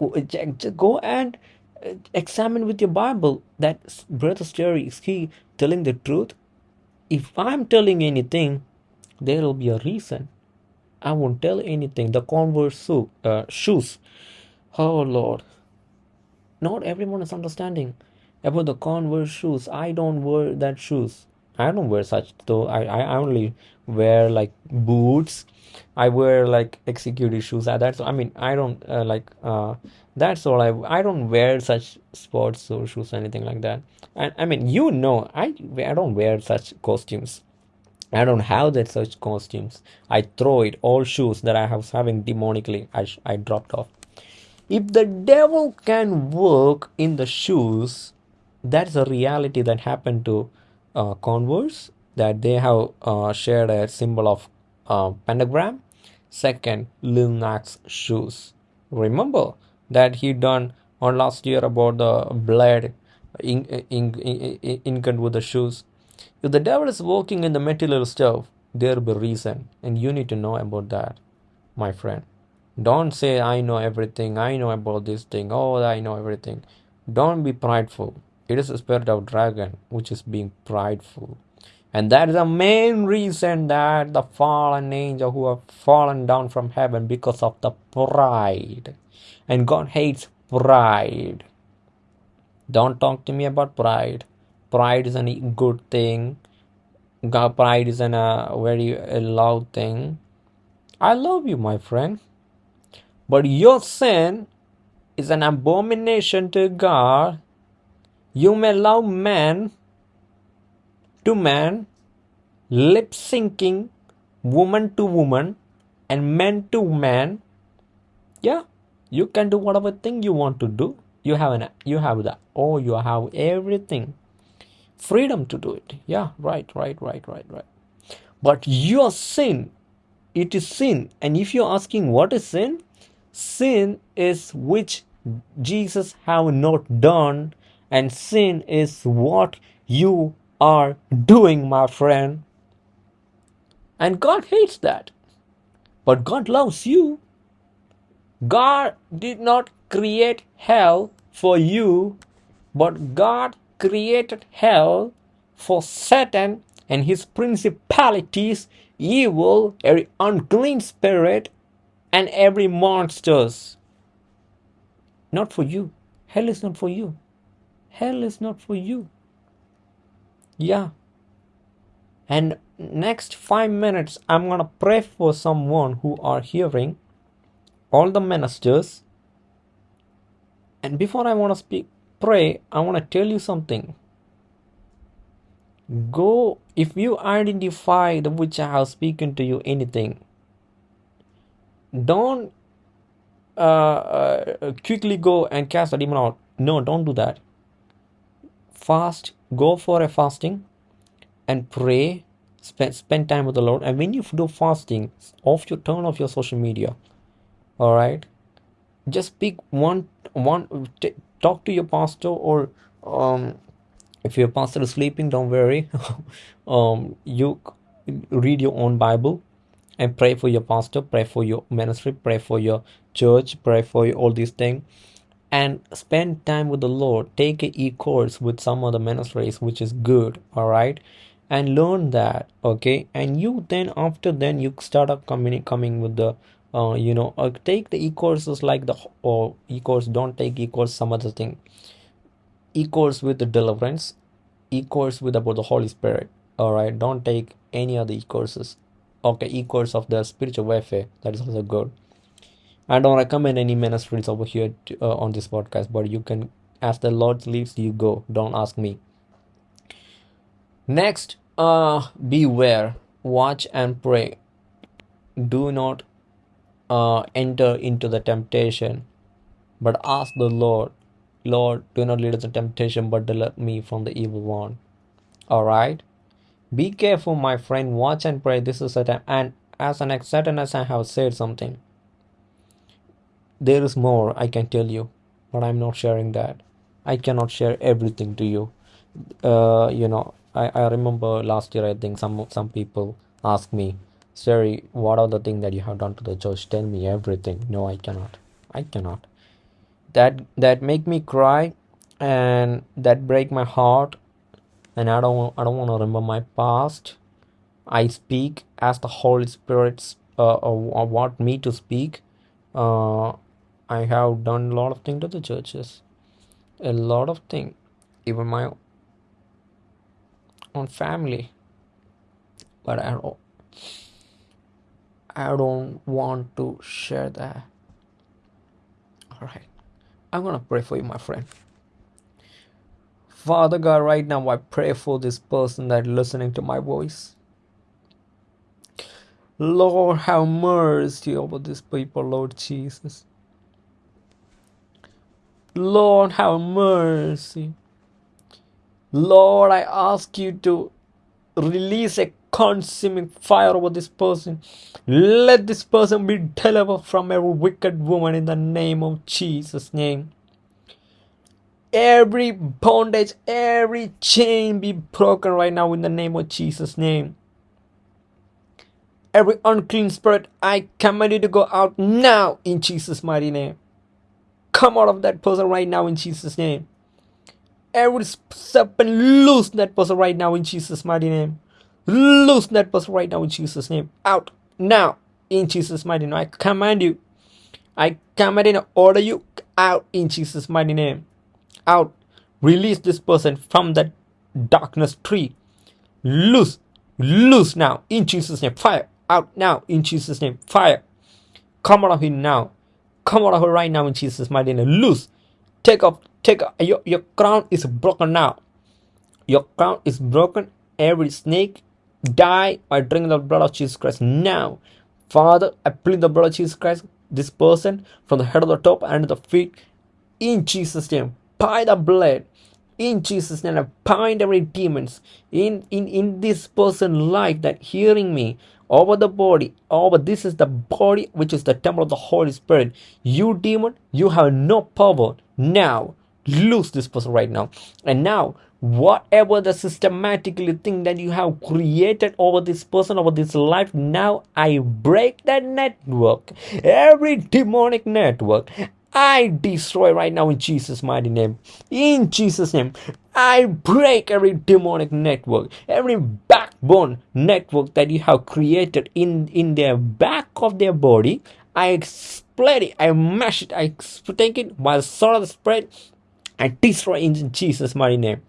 go and uh, examine with your bible. That brother story is he telling the truth if i'm telling anything there will be a reason. I won't tell anything. The converse so- uh, shoes. Oh lord. Not everyone is understanding about the converse shoes. I don't wear that shoes. I don't wear such though. I i only wear like boots. I wear like executive shoes. Uh, that's i mean i don't uh, like uh that's all i i don't wear such sports or shoes or anything like that and i mean you know i i don't wear such costumes I don't have that such costumes. I throw it. All shoes that I was having demonically, I, I dropped off. If the devil can work in the shoes, that's a reality that happened to uh, Converse, that they have uh, shared a symbol of uh, pentagram. Second, Lil Nas shoes. Remember that he done on last year about the blood ink, ink, ink, ink with the shoes. If the devil is working in the material stuff, there will be reason, and you need to know about that, my friend. Don't say I know everything, I know about this thing, oh I know everything. Don't be prideful. It is the spirit of dragon which is being prideful. And that is the main reason that the fallen angel who have fallen down from heaven because of the pride. And God hates pride. Don't talk to me about pride. Pride is a good thing. God, pride is an, a very uh, loud thing. I love you, my friend. But your sin is an abomination to God. You may love man to man, lip syncing, woman to woman, and man to man. Yeah, you can do whatever thing you want to do. You have an you have the oh you have everything. Freedom to do it. Yeah, right, right, right, right, right. But your sin, it is sin. And if you're asking what is sin, sin is which Jesus have not done, and sin is what you are doing, my friend. And God hates that. But God loves you. God did not create hell for you, but God created hell for Satan and his principalities, evil, every unclean spirit, and every monsters. Not for you. Hell is not for you. Hell is not for you. Yeah. And next five minutes, I'm gonna pray for someone who are hearing all the ministers. And before I wanna speak, pray, I wanna tell you something. Go if you identify the which I have spoken to you anything. Don't uh, uh, quickly go and cast the demon out. No, don't do that. Fast. Go for a fasting and pray spend, spend time with the lord and when you do fasting off your turn off your social media all right. Just pick one one talk to your pastor or um if your pastor is sleeping don't worry. Um you read your own bible and pray for your pastor pray for your ministry pray for your church pray for all these things and spend time with the lord. Take a e-course with some other ministries which is good. All right? And learn that okay? And you then after then you start up coming coming with the uh, you know uh, take the e-courses like the or e-course don't take e-course some other thing. E-course with the deliverance e-course with about the holy spirit all right? Don't take any other e-courses. Okay e-course of the spiritual warfare that is also good. I don't recommend any ministries over here to, uh, on this podcast but you can as the lord leads you go. Don't ask me. Next uh beware watch and pray. Do not uh enter into the temptation. But ask the lord lord do not lead us into temptation but deliver me from the evil one. All right be careful my friend. Watch and pray. This is a time and as an certain as i have said something. There is more i can tell you but i'm not sharing that. I cannot share everything to you. Uh you know i i remember last year i think some some people asked me Siri, what are the things that you have done to the church? Tell me everything. No i cannot. I cannot. That that make me cry and that break my heart and i don't i don't want to remember my past. I speak as the holy spirit uh, uh, want me to speak. Uh, i have done a lot of things to the churches. A lot of things even my own family. But i don't i don't want to share that all right i'm gonna pray for you my friend Father God, right now I pray for this person that listening to my voice. Lord, have mercy over these people, Lord Jesus. Lord, have mercy. Lord, I ask you to release a consuming fire over this person. Let this person be delivered from every wicked woman in the name of Jesus' name every bondage, every chain be broken right now in the name of Jesus' name. Every unclean spirit, I command you to go out now in Jesus' mighty name. Come out of that person right now in Jesus' name. Every serpent, loose that person right now in Jesus' mighty name. Loose that person right now in Jesus' name. Out now in Jesus' mighty name. I command you. I command and order you out in Jesus' mighty name. Out. Release this person from that darkness tree. Loose. Loose now in jesus name. Fire. Out now in jesus name. Fire. Come out of him now. Come out of her right now in jesus mighty name. Loose. Take off. Take off. Your, your crown is broken now. Your crown is broken. Every snake die by drinking the blood of jesus christ now father i plead the blood of jesus christ this person from the head of the top and the feet in jesus name by the blood in Jesus' name, I bind every demons in, in, in this person life that hearing me over the body, over this is the body which is the temple of the Holy Spirit. You demon, you have no power. Now, lose this person right now. And now, whatever the systematically thing that you have created over this person, over this life, now I break that network. Every demonic network. I destroy right now in Jesus' mighty name. In Jesus' name, I break every demonic network, every backbone network that you have created in, in their back of their body. I split it, I mash it, I take it by the sword of spirit, I destroy in Jesus' mighty name.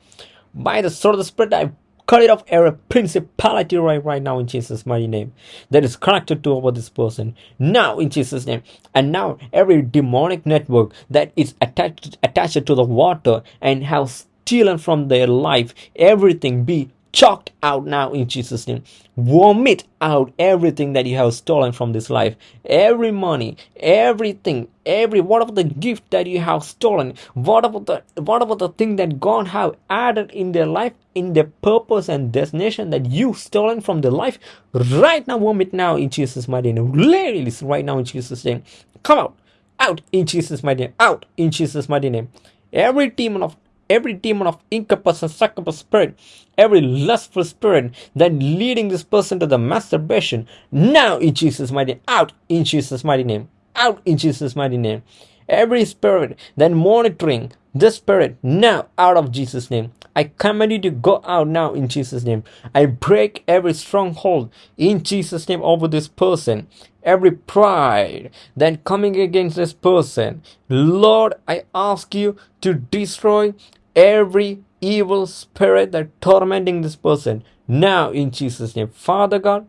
By the sword of the spirit, I cut it off every principality right, right now in Jesus' mighty name that is connected to over this person now in Jesus' name. And now every demonic network that is attached attached to the water and has stolen from their life, everything be chalked out now in Jesus' name. Vomit out everything that you have stolen from this life. Every money, everything, every whatever the gift that you have stolen, whatever the whatever the thing that God have added in their life, in their purpose and destination that you stolen from their life, right now vomit now in Jesus' mighty name. Release right now in Jesus' name. Come out. Out in Jesus' mighty name. Out in Jesus' mighty name. Every demon of every demon of incubus and succubus spirit, every lustful spirit that leading this person to the masturbation, now in Jesus' mighty name, out in Jesus' mighty name, out in Jesus' mighty name. Every spirit that monitoring this spirit now out of Jesus' name. I command you to go out now in Jesus' name. I break every stronghold in Jesus' name over this person. Every pride that coming against this person. Lord, I ask you to destroy every evil spirit that tormenting this person now in Jesus' name. Father God,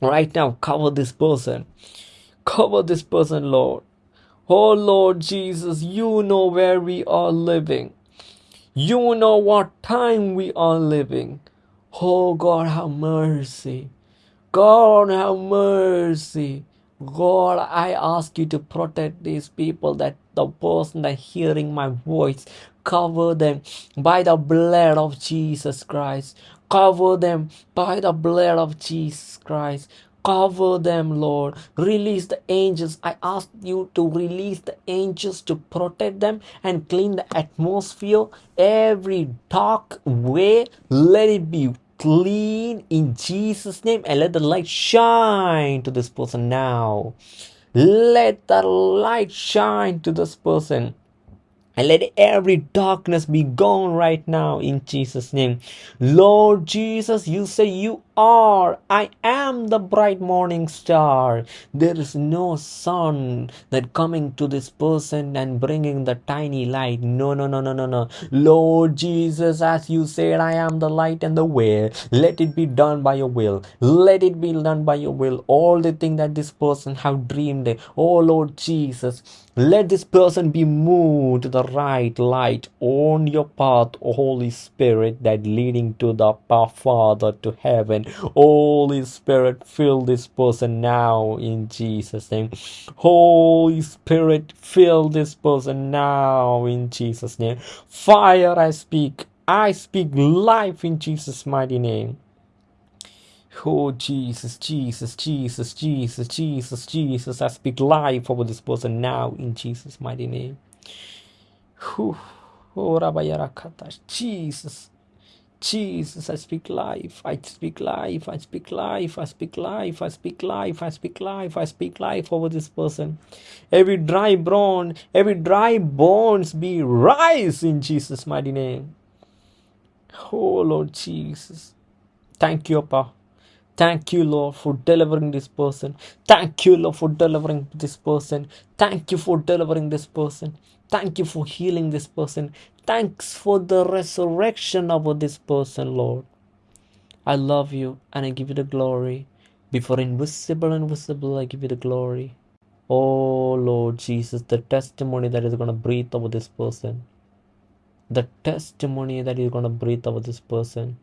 right now cover this person. Cover this person, Lord. Oh Lord Jesus, you know where we are living. You know what time we are living. Oh God, have mercy. God, have mercy. God, I ask you to protect these people that the person that hearing my voice, cover them by the blood of Jesus Christ. Cover them by the blood of Jesus Christ. Cover them, Lord. Release the angels. I ask you to release the angels to protect them and clean the atmosphere. Every dark way, let it be clean in Jesus' name and let the light shine to this person now. Let the light shine to this person. And let every darkness be gone right now in Jesus' name. Lord Jesus, you say you are. I am the bright morning star. There is no sun that coming to this person and bringing the tiny light. No, no, no, no, no, no. Lord Jesus, as you said, I am the light and the way. Let it be done by your will. Let it be done by your will. All the thing that this person have dreamed. Oh Lord Jesus, let this person be moved to the right light on your path, Holy Spirit, that leading to the Father to heaven. Holy Spirit, fill this person now in Jesus' name. Holy Spirit, fill this person now in Jesus' name. Fire, I speak. I speak life in Jesus' mighty name. Oh, Jesus, Jesus, Jesus, Jesus, Jesus, Jesus. I speak life over this person now in Jesus' mighty name. Whew. Oh. Jesus. Jesus, I speak life. I speak life. I speak life. I speak life. I speak life. I speak life. I speak life over this person. Every dry bone, every dry bones be rise in Jesus' mighty name. Oh Lord Jesus. Thank you, Papa. Thank you, Lord, for delivering this person. Thank you, Lord, for delivering this person. Thank you for delivering this person. Thank you for healing this person. Thanks for the resurrection of this person, Lord. I love you and I give you the glory. Before invisible and visible, I give you the glory. Oh, Lord Jesus, the testimony that is going to breathe over this person. The testimony that is going to breathe over this person.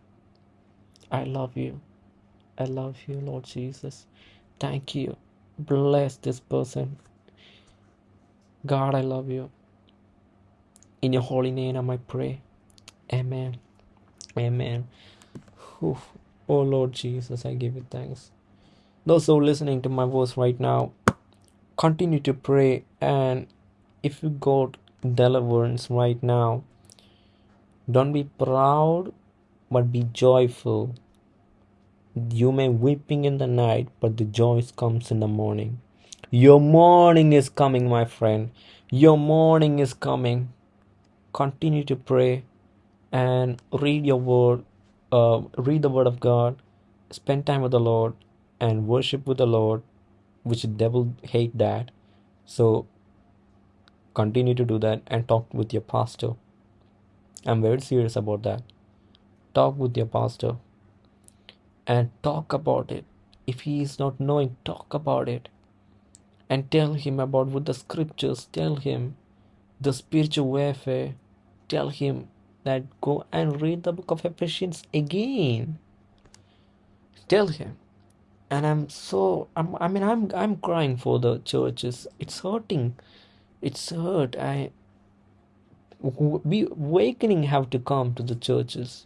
I love you. I love you, Lord Jesus. Thank you. Bless this person. God, I love you. In your holy name, I pray. Amen. Amen. Whew. Oh, Lord Jesus, I give you thanks. Those who are listening to my voice right now, continue to pray. And if you got deliverance right now, don't be proud, but be joyful you may weeping in the night, but the joy comes in the morning. Your morning is coming, my friend. Your morning is coming. Continue to pray and read your word. Uh, read the word of God. Spend time with the Lord and worship with the Lord, which the devil hate that. So continue to do that and talk with your pastor. I'm very serious about that. Talk with your pastor and talk about it. If he is not knowing, talk about it and tell him about what the scriptures tell him, the spiritual warfare. Tell him that go and read the book of Ephesians again. Tell him. And I'm so I'm, I mean I'm I'm crying for the churches. It's hurting. It's hurt. I we awakening have to come to the churches.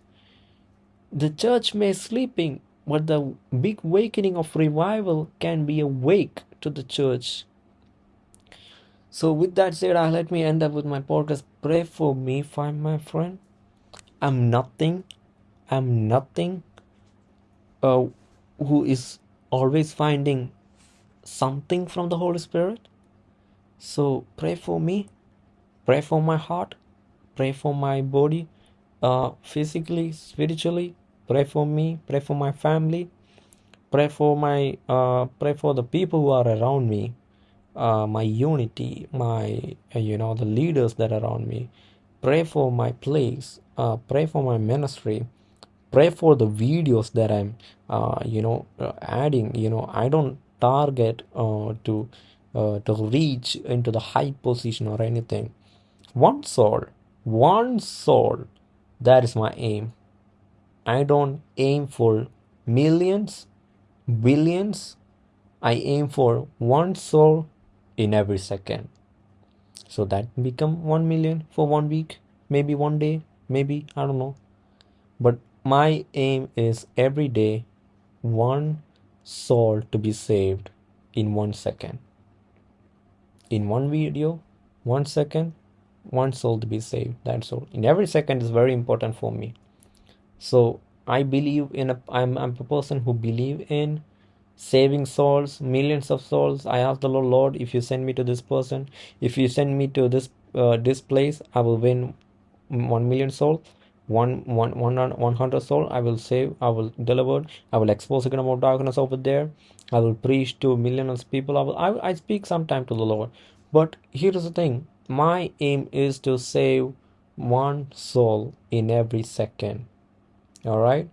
The church may sleeping, but the big awakening of revival can be awake to the church. So, with that said, uh, let me end up with my podcast. pray for me, find my friend. I'm nothing. I'm nothing. Uh, who is always finding something from the Holy Spirit. So pray for me. Pray for my heart. Pray for my body, uh, physically, spiritually. Pray for me. Pray for my family. Pray for my. Uh, pray for the people who are around me. Uh, my unity, my uh, you know the leaders that are around me. Pray for my place. Uh, pray for my ministry pray for the videos that i'm uh, you know uh, adding you know i don't target to to reach into the high position or anything one soul one soul that is my aim i don't aim for millions billions i aim for one soul in every second so that become 1 million for one week maybe one day maybe i don't know but my aim is every day one soul to be saved in one second. In one video, one second, one soul to be saved. That's all. In every second is very important for me. So I believe in a I'm I'm a person who believe in saving souls, millions of souls. I ask the Lord, Lord, if you send me to this person, if you send me to this uh, this place, I will win one million souls. One one one one hundred soul i will save i will deliver i will expose the kingdom of darkness over there. I will preach to millions of people. I will I, I speak sometime to the lord. But here is the thing. My aim is to save one soul in every second. All right?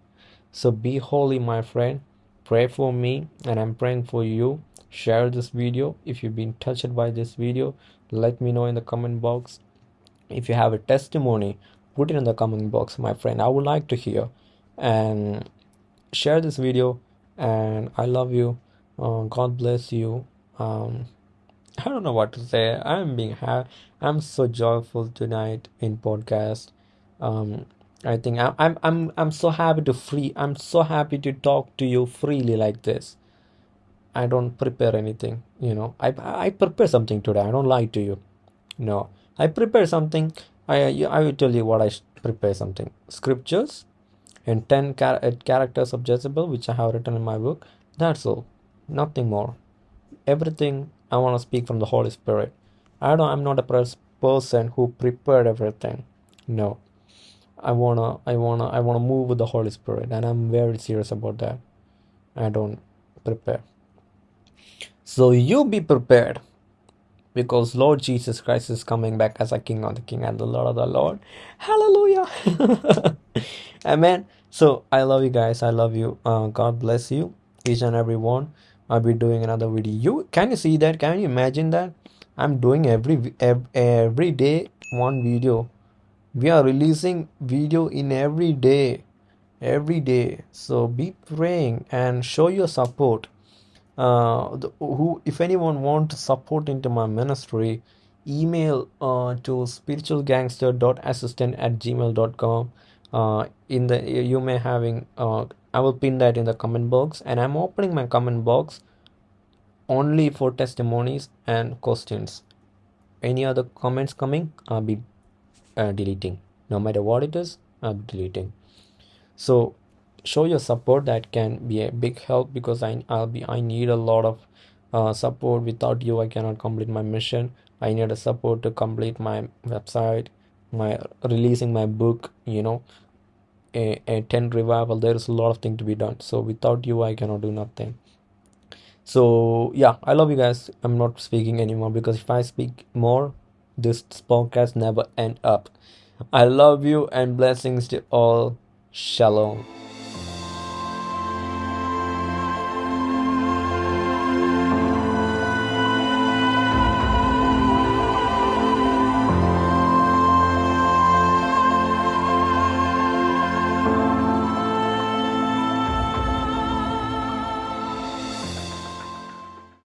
So be holy my friend pray for me and i'm praying for you. Share this video. If you've been touched by this video let me know in the comment box. If you have a testimony put it in the comment box my friend. I would like to hear. And share this video and i love you. Uh, god bless you. Um i don't know what to say. I'm being happy i'm so joyful tonight in podcast. Um i think I'm, I'm i'm i'm so happy to free i'm so happy to talk to you freely like this. I don't prepare anything you know. I i prepare something today i don't lie to you. No. I prepare something I I will tell you what I prepare something. Scriptures and 10 char- uh, characters of Jezebel which I have written in my book that's all. Nothing more. Everything I want to speak from the Holy Spirit. I don't I'm not a person who prepared everything. No I wanna I wanna I wanna move with the Holy Spirit and I'm very serious about that I don't prepare so you be prepared because Lord Jesus Christ is coming back as a King of the King and the Lord of the Lord. Hallelujah. Amen. So I love you guys. I love you. Uh, God bless you, each and every one. I'll be doing another video. You can you see that? Can you imagine that? I'm doing every every day one video. We are releasing video in every day, every day. So be praying and show your support. Uh, the, who if anyone want support into my ministry email uh, to spiritualgangster.assistant at gmail.com uh, in the you may having uh, i will pin that in the comment box. And i'm opening my comment box only for testimonies and questions. Any other comments coming? I'll be uh, deleting. No matter what it is i'll be deleting. So show your support. That can be a big help because I, I'll be I need a lot of uh, support. Without you I cannot complete my mission. I need a support to complete my website my releasing my book you know. A, a 10 revival there's a lot of things to be done. So without you I cannot do nothing. So yeah I love you guys. I'm not speaking anymore because if I speak more this podcast never end up. I love you and blessings to all. Shalom